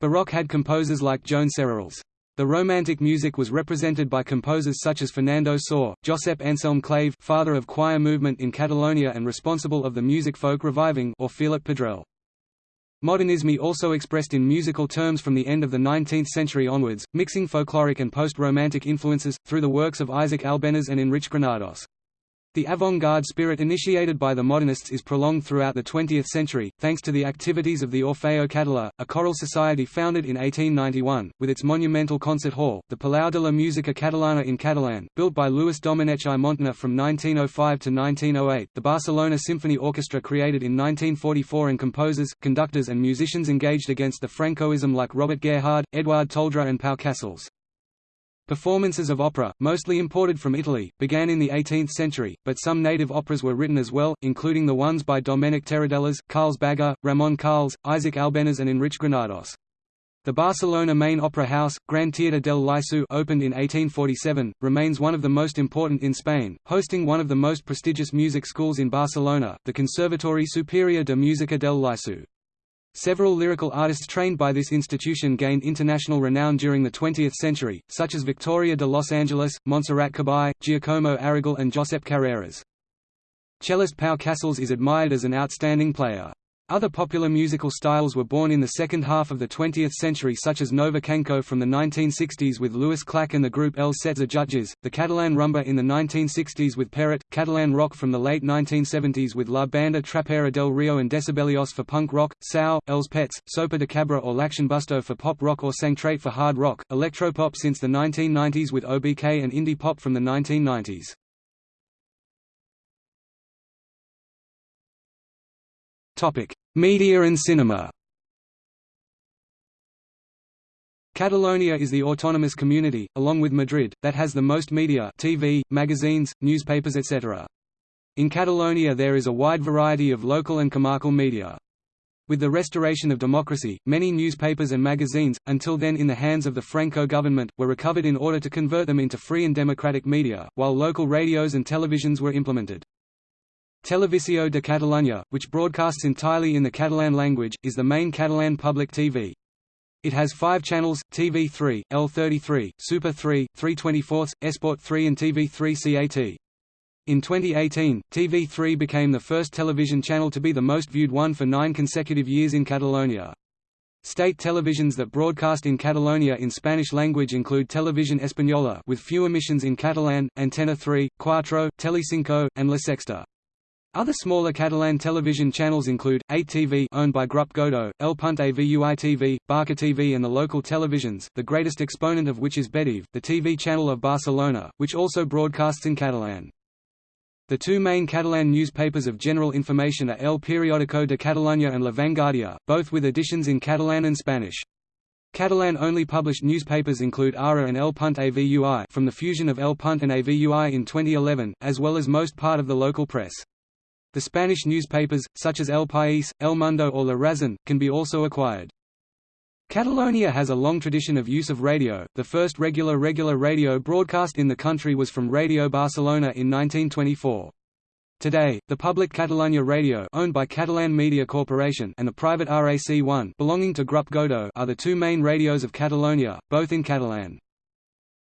Baroque had composers like Joan Serralls. The Romantic music was represented by composers such as Fernando Sor, Josep Anselm Clave father of choir movement in Catalonia and responsible of the music folk reviving or Felip Pedrell. Modernisme also expressed in musical terms from the end of the 19th century onwards, mixing folkloric and post-romantic influences, through the works of Isaac Albéniz and Enric Granados. The avant-garde spirit initiated by the modernists is prolonged throughout the 20th century, thanks to the activities of the Orfeo Català, a choral society founded in 1891, with its monumental concert hall, the Palau de la Música Catalana in Catalan, built by Lluís Domènech i Montaner from 1905 to 1908, the Barcelona Symphony Orchestra created in 1944 and composers, conductors and musicians engaged against the Francoism like Robert Gerhard, Eduard Toldrà and Pau Casals. Performances of opera, mostly imported from Italy, began in the 18th century, but some native operas were written as well, including the ones by Domènec Terradellas, Carles Baguer, Ramon Carles, Isaac Albéniz and Enric Granados. The Barcelona main opera house, Gran Teatre del Liceu opened in 1847, remains one of the most important in Spain, hosting one of the most prestigious music schools in Barcelona, the Conservatori Superior de Música del Liceu. Several lyrical artists trained by this institution gained international renown during the 20th century, such as Victoria de Los Angeles, Montserrat Caballé, Giacomo Aragall and Josep Carreras. Cellist Pau Casals is admired as an outstanding player. Other popular musical styles were born in the second half of the 20th century such as Nova Canco from the 1960s with Lluís Llach and the group El Setze Jutges, the Catalan rumba in the 1960s with Peret, Catalan rock from the late 1970s with La Banda Trapera del Rio and Decibelios for punk rock, Sau, Els Pets, Sopa de Cabra or Lax'n'Busto for pop rock or Sangtraït for hard rock, electropop since the 1990s with OBK and indie pop from the 1990s. Media and cinema Catalonia is the autonomous community, along with Madrid, that has the most media TV, magazines, newspapers etc. In Catalonia there is a wide variety of local and comarcal media. With the restoration of democracy, many newspapers and magazines, until then in the hands of the Franco government, were recovered in order to convert them into free and democratic media, while local radios and televisions were implemented. Televisió de Catalunya, which broadcasts entirely in the Catalan language, is the main Catalan public TV. It has five channels, TV3, L33, Super 3, 324, Esport 3 and TV3 CAT. In 2018, TV3 became the first television channel to be the most viewed one for nine consecutive years in Catalonia. State televisions that broadcast in Catalonia in Spanish language include Televisión Española with few emissions in Catalan, Antena 3, Cuatro, Telecinco, and La Sexta. Other smaller Catalan television channels include, 8TV owned by Grup Godó, El Punt Avui TV, Barca TV and the local televisions, the greatest exponent of which is Betevé, the TV channel of Barcelona, which also broadcasts in Catalan. The two main Catalan newspapers of general information are El Periódico de Catalunya and La Vanguardia, both with editions in Catalan and Spanish. Catalan-only published newspapers include Ara and El Punt Avui from the fusion of El Punt and Avui in 2011, as well as most part of the local press. The Spanish newspapers, such as El País, El Mundo or La Razón, can be also acquired. Catalonia has a long tradition of use of radio. The first regular regular radio broadcast in the country was from Radio Barcelona in 1924. Today, the public Catalunya Radio owned by Catalan Media Corporation and the private RAC1 belonging to Grup Godó are the two main radios of Catalonia, both in Catalan.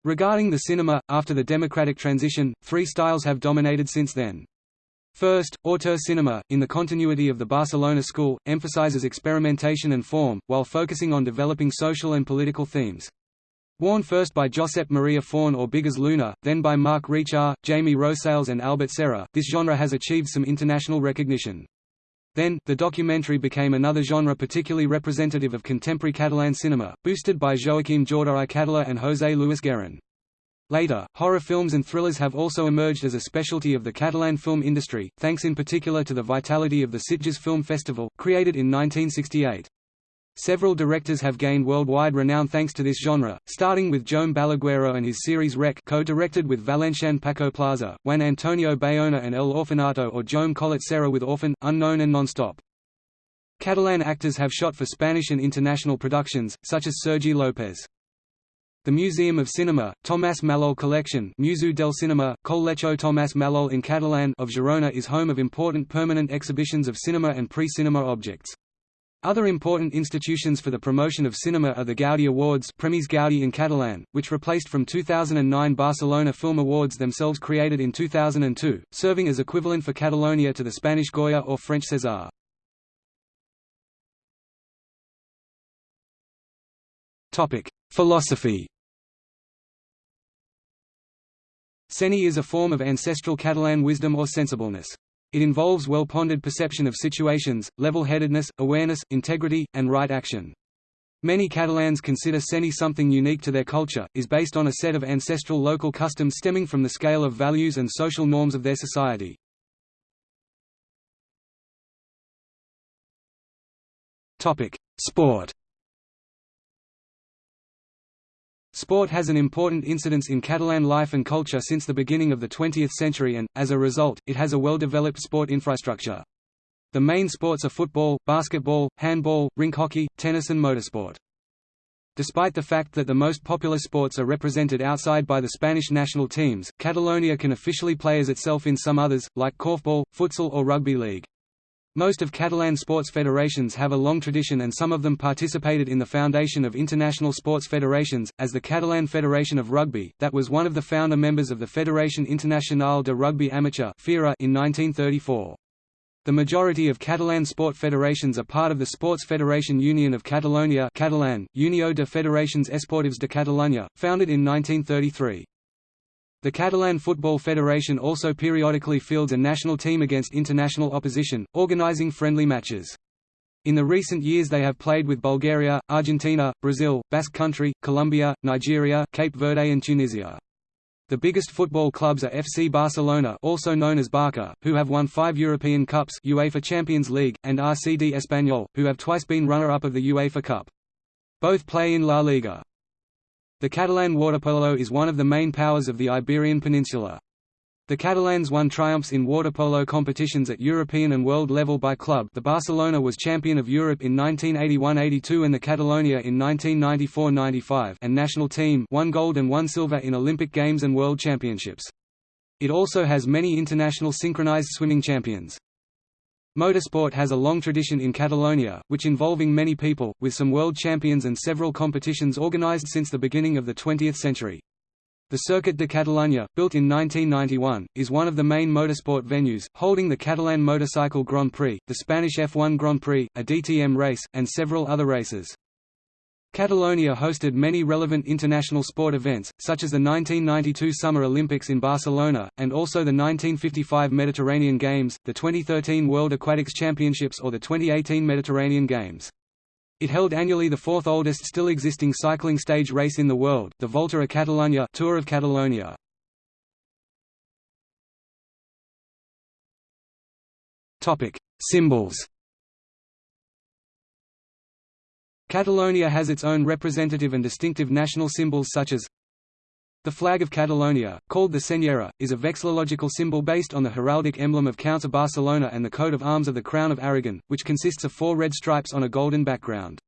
Regarding the cinema, after the democratic transition, three styles have dominated since then. First, auteur cinema, in the continuity of the Barcelona school, emphasizes experimentation and form, while focusing on developing social and political themes. Worn first by Josep Maria Forn or Bigas Luna, then by Marc Recha, Jaime Rosales and Albert Serra, this genre has achieved some international recognition. Then, the documentary became another genre particularly representative of contemporary Catalan cinema, boosted by Joaquim Jordà i Català and José Luis Guerin. Later, horror films and thrillers have also emerged as a specialty of the Catalan film industry, thanks in particular to the vitality of the Sitges Film Festival, created in 1968. Several directors have gained worldwide renown thanks to this genre, starting with Joan Balaguero and his series Rec co-directed with Valencian Paco Plaza, Juan Antonio Bayona and El Orfanato or Joan Collet Serra with Orphan, Unknown and Nonstop. Catalan actors have shot for Spanish and international productions, such as Sergi López. The Museum of Cinema, Tomàs Mallol Collection Museu del Cinema, Col·lecció Tomàs Mallol in Catalan of Girona is home of important permanent exhibitions of cinema and pre-cinema objects. Other important institutions for the promotion of cinema are the Gaudi Awards Premis Gaudi in Catalan, which replaced from 2009 Barcelona Film Awards themselves created in 2002, serving as equivalent for Catalonia to the Spanish Goya or French César. Philosophy Seny is a form of ancestral Catalan wisdom or sensibleness. It involves well-pondered perception of situations, level-headedness, awareness, integrity, and right action. Many Catalans consider Seny something unique to their culture, is based on a set of ancestral local customs stemming from the scale of values and social norms of their society. Sport Sport has an important incidence in Catalan life and culture since the beginning of the 20th century and, as a result, it has a well-developed sport infrastructure. The main sports are football, basketball, handball, rink hockey, tennis and motorsport. Despite the fact that the most popular sports are represented outside by the Spanish national teams, Catalonia can officially play as itself in some others, like korfball, futsal or rugby league. Most of Catalan sports federations have a long tradition and some of them participated in the foundation of international sports federations, as the Catalan Federation of Rugby, that was one of the founder members of the Federación Internacional de Rugby Amateur in 1934. The majority of Catalan sport federations are part of the Sports Federation Union of Catalonia Catalan, Unió de Federacions Esportives de Catalunya, founded in 1933. The Catalan Football Federation also periodically fields a national team against international opposition, organizing friendly matches. In the recent years they have played with Bulgaria, Argentina, Brazil, Basque Country, Colombia, Nigeria, Cape Verde and Tunisia. The biggest football clubs are FC Barcelona also known as Barca, who have won five European Cups UEFA Champions League, and RCD Espanyol, who have twice been runner-up of the UEFA Cup. Both play in La Liga. The Catalan waterpolo is one of the main powers of the Iberian Peninsula. The Catalans won triumphs in waterpolo competitions at European and world level by club the Barcelona was champion of Europe in 1981–82 and the Catalonia in 1994–95 and national team won gold and one silver in Olympic Games and World Championships. It also has many international synchronized swimming champions. Motorsport has a long tradition in Catalonia, which involving many people, with some world champions and several competitions organized since the beginning of the 20th century. The Circuit de Catalunya, built in 1991, is one of the main motorsport venues, holding the Catalan Motorcycle Grand Prix, the Spanish F1 Grand Prix, a DTM race, and several other races. Catalonia hosted many relevant international sport events, such as the 1992 Summer Olympics in Barcelona, and also the 1955 Mediterranean Games, the 2013 World Aquatics Championships or the 2018 Mediterranean Games. It held annually the fourth oldest still existing cycling stage race in the world, the Volta a Catalunya Tour of Catalonia. Symbols Catalonia has its own representative and distinctive national symbols such as the flag of Catalonia, called the Senyera, is a vexillological symbol based on the heraldic emblem of Counts of Barcelona and the coat of arms of the Crown of Aragon, which consists of four red stripes on a golden background.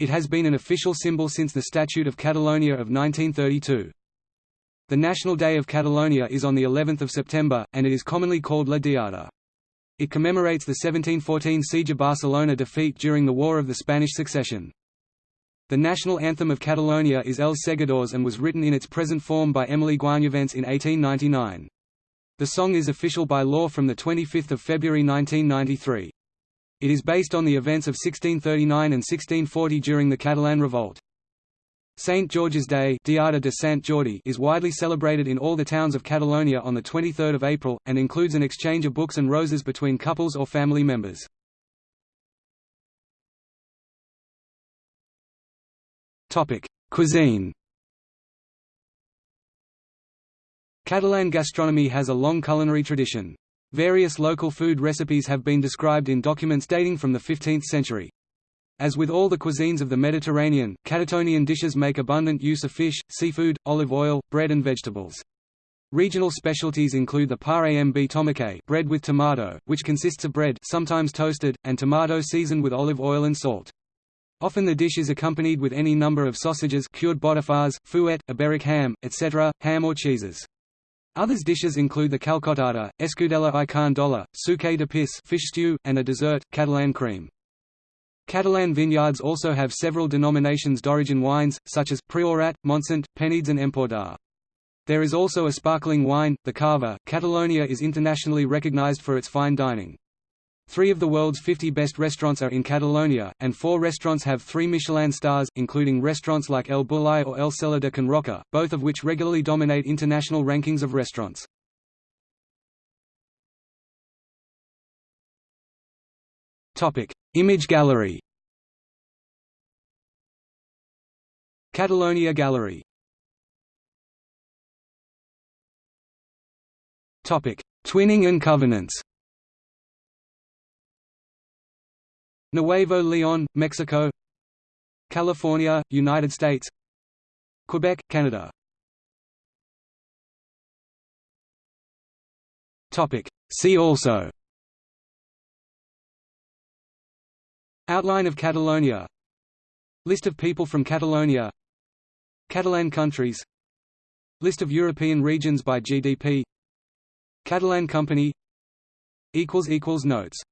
It has been an official symbol since the Statute of Catalonia of 1932. The National Day of Catalonia is on the 11th of September, and it is commonly called La Diada. It commemorates the 1714 siege of Barcelona defeat during the War of the Spanish Succession. The national anthem of Catalonia is El Segadors and was written in its present form by Emili Guanyavents in 1899. The song is official by law from 25 February 1993. It is based on the events of 1639 and 1640 during the Catalan Revolt. St. George's Day Diada de Sant Jordi is widely celebrated in all the towns of Catalonia on 23 April, and includes an exchange of books and roses between couples or family members. Cuisine Catalan gastronomy has a long culinary tradition. Various local food recipes have been described in documents dating from the 15th century. As with all the cuisines of the Mediterranean, Catalonian dishes make abundant use of fish, seafood, olive oil, bread and vegetables. Regional specialties include the pa amb tomàquet bread with tomato, which consists of bread sometimes toasted, and tomato seasoned with olive oil and salt. Often the dish is accompanied with any number of sausages cured botifarres, fuet, iberic ham, etc., ham or cheeses. Others dishes include the calçotada, escudella i carn d'olla, suquet de peix fish stew, and a dessert, Catalan cream. Catalan vineyards also have several denominations d'origin wines, such as, Priorat, Montsant, Penedès and Empordà. There is also a sparkling wine, the Cava. Catalonia is internationally recognized for its fine dining. Three of the world's 50 best restaurants are in Catalonia, and four restaurants have three Michelin stars, including restaurants like El Bulli or El Celler de Can Roca, both of which regularly dominate international rankings of restaurants. Image gallery. Catalonia Gallery. Topic: Twinning and covenants. Nuevo Leon, Mexico. California, United States. Quebec, Canada. Topic: See also Outline of Catalonia. List of people from Catalonia. Catalan countries. List of European regions by GDP Catalan company. Notes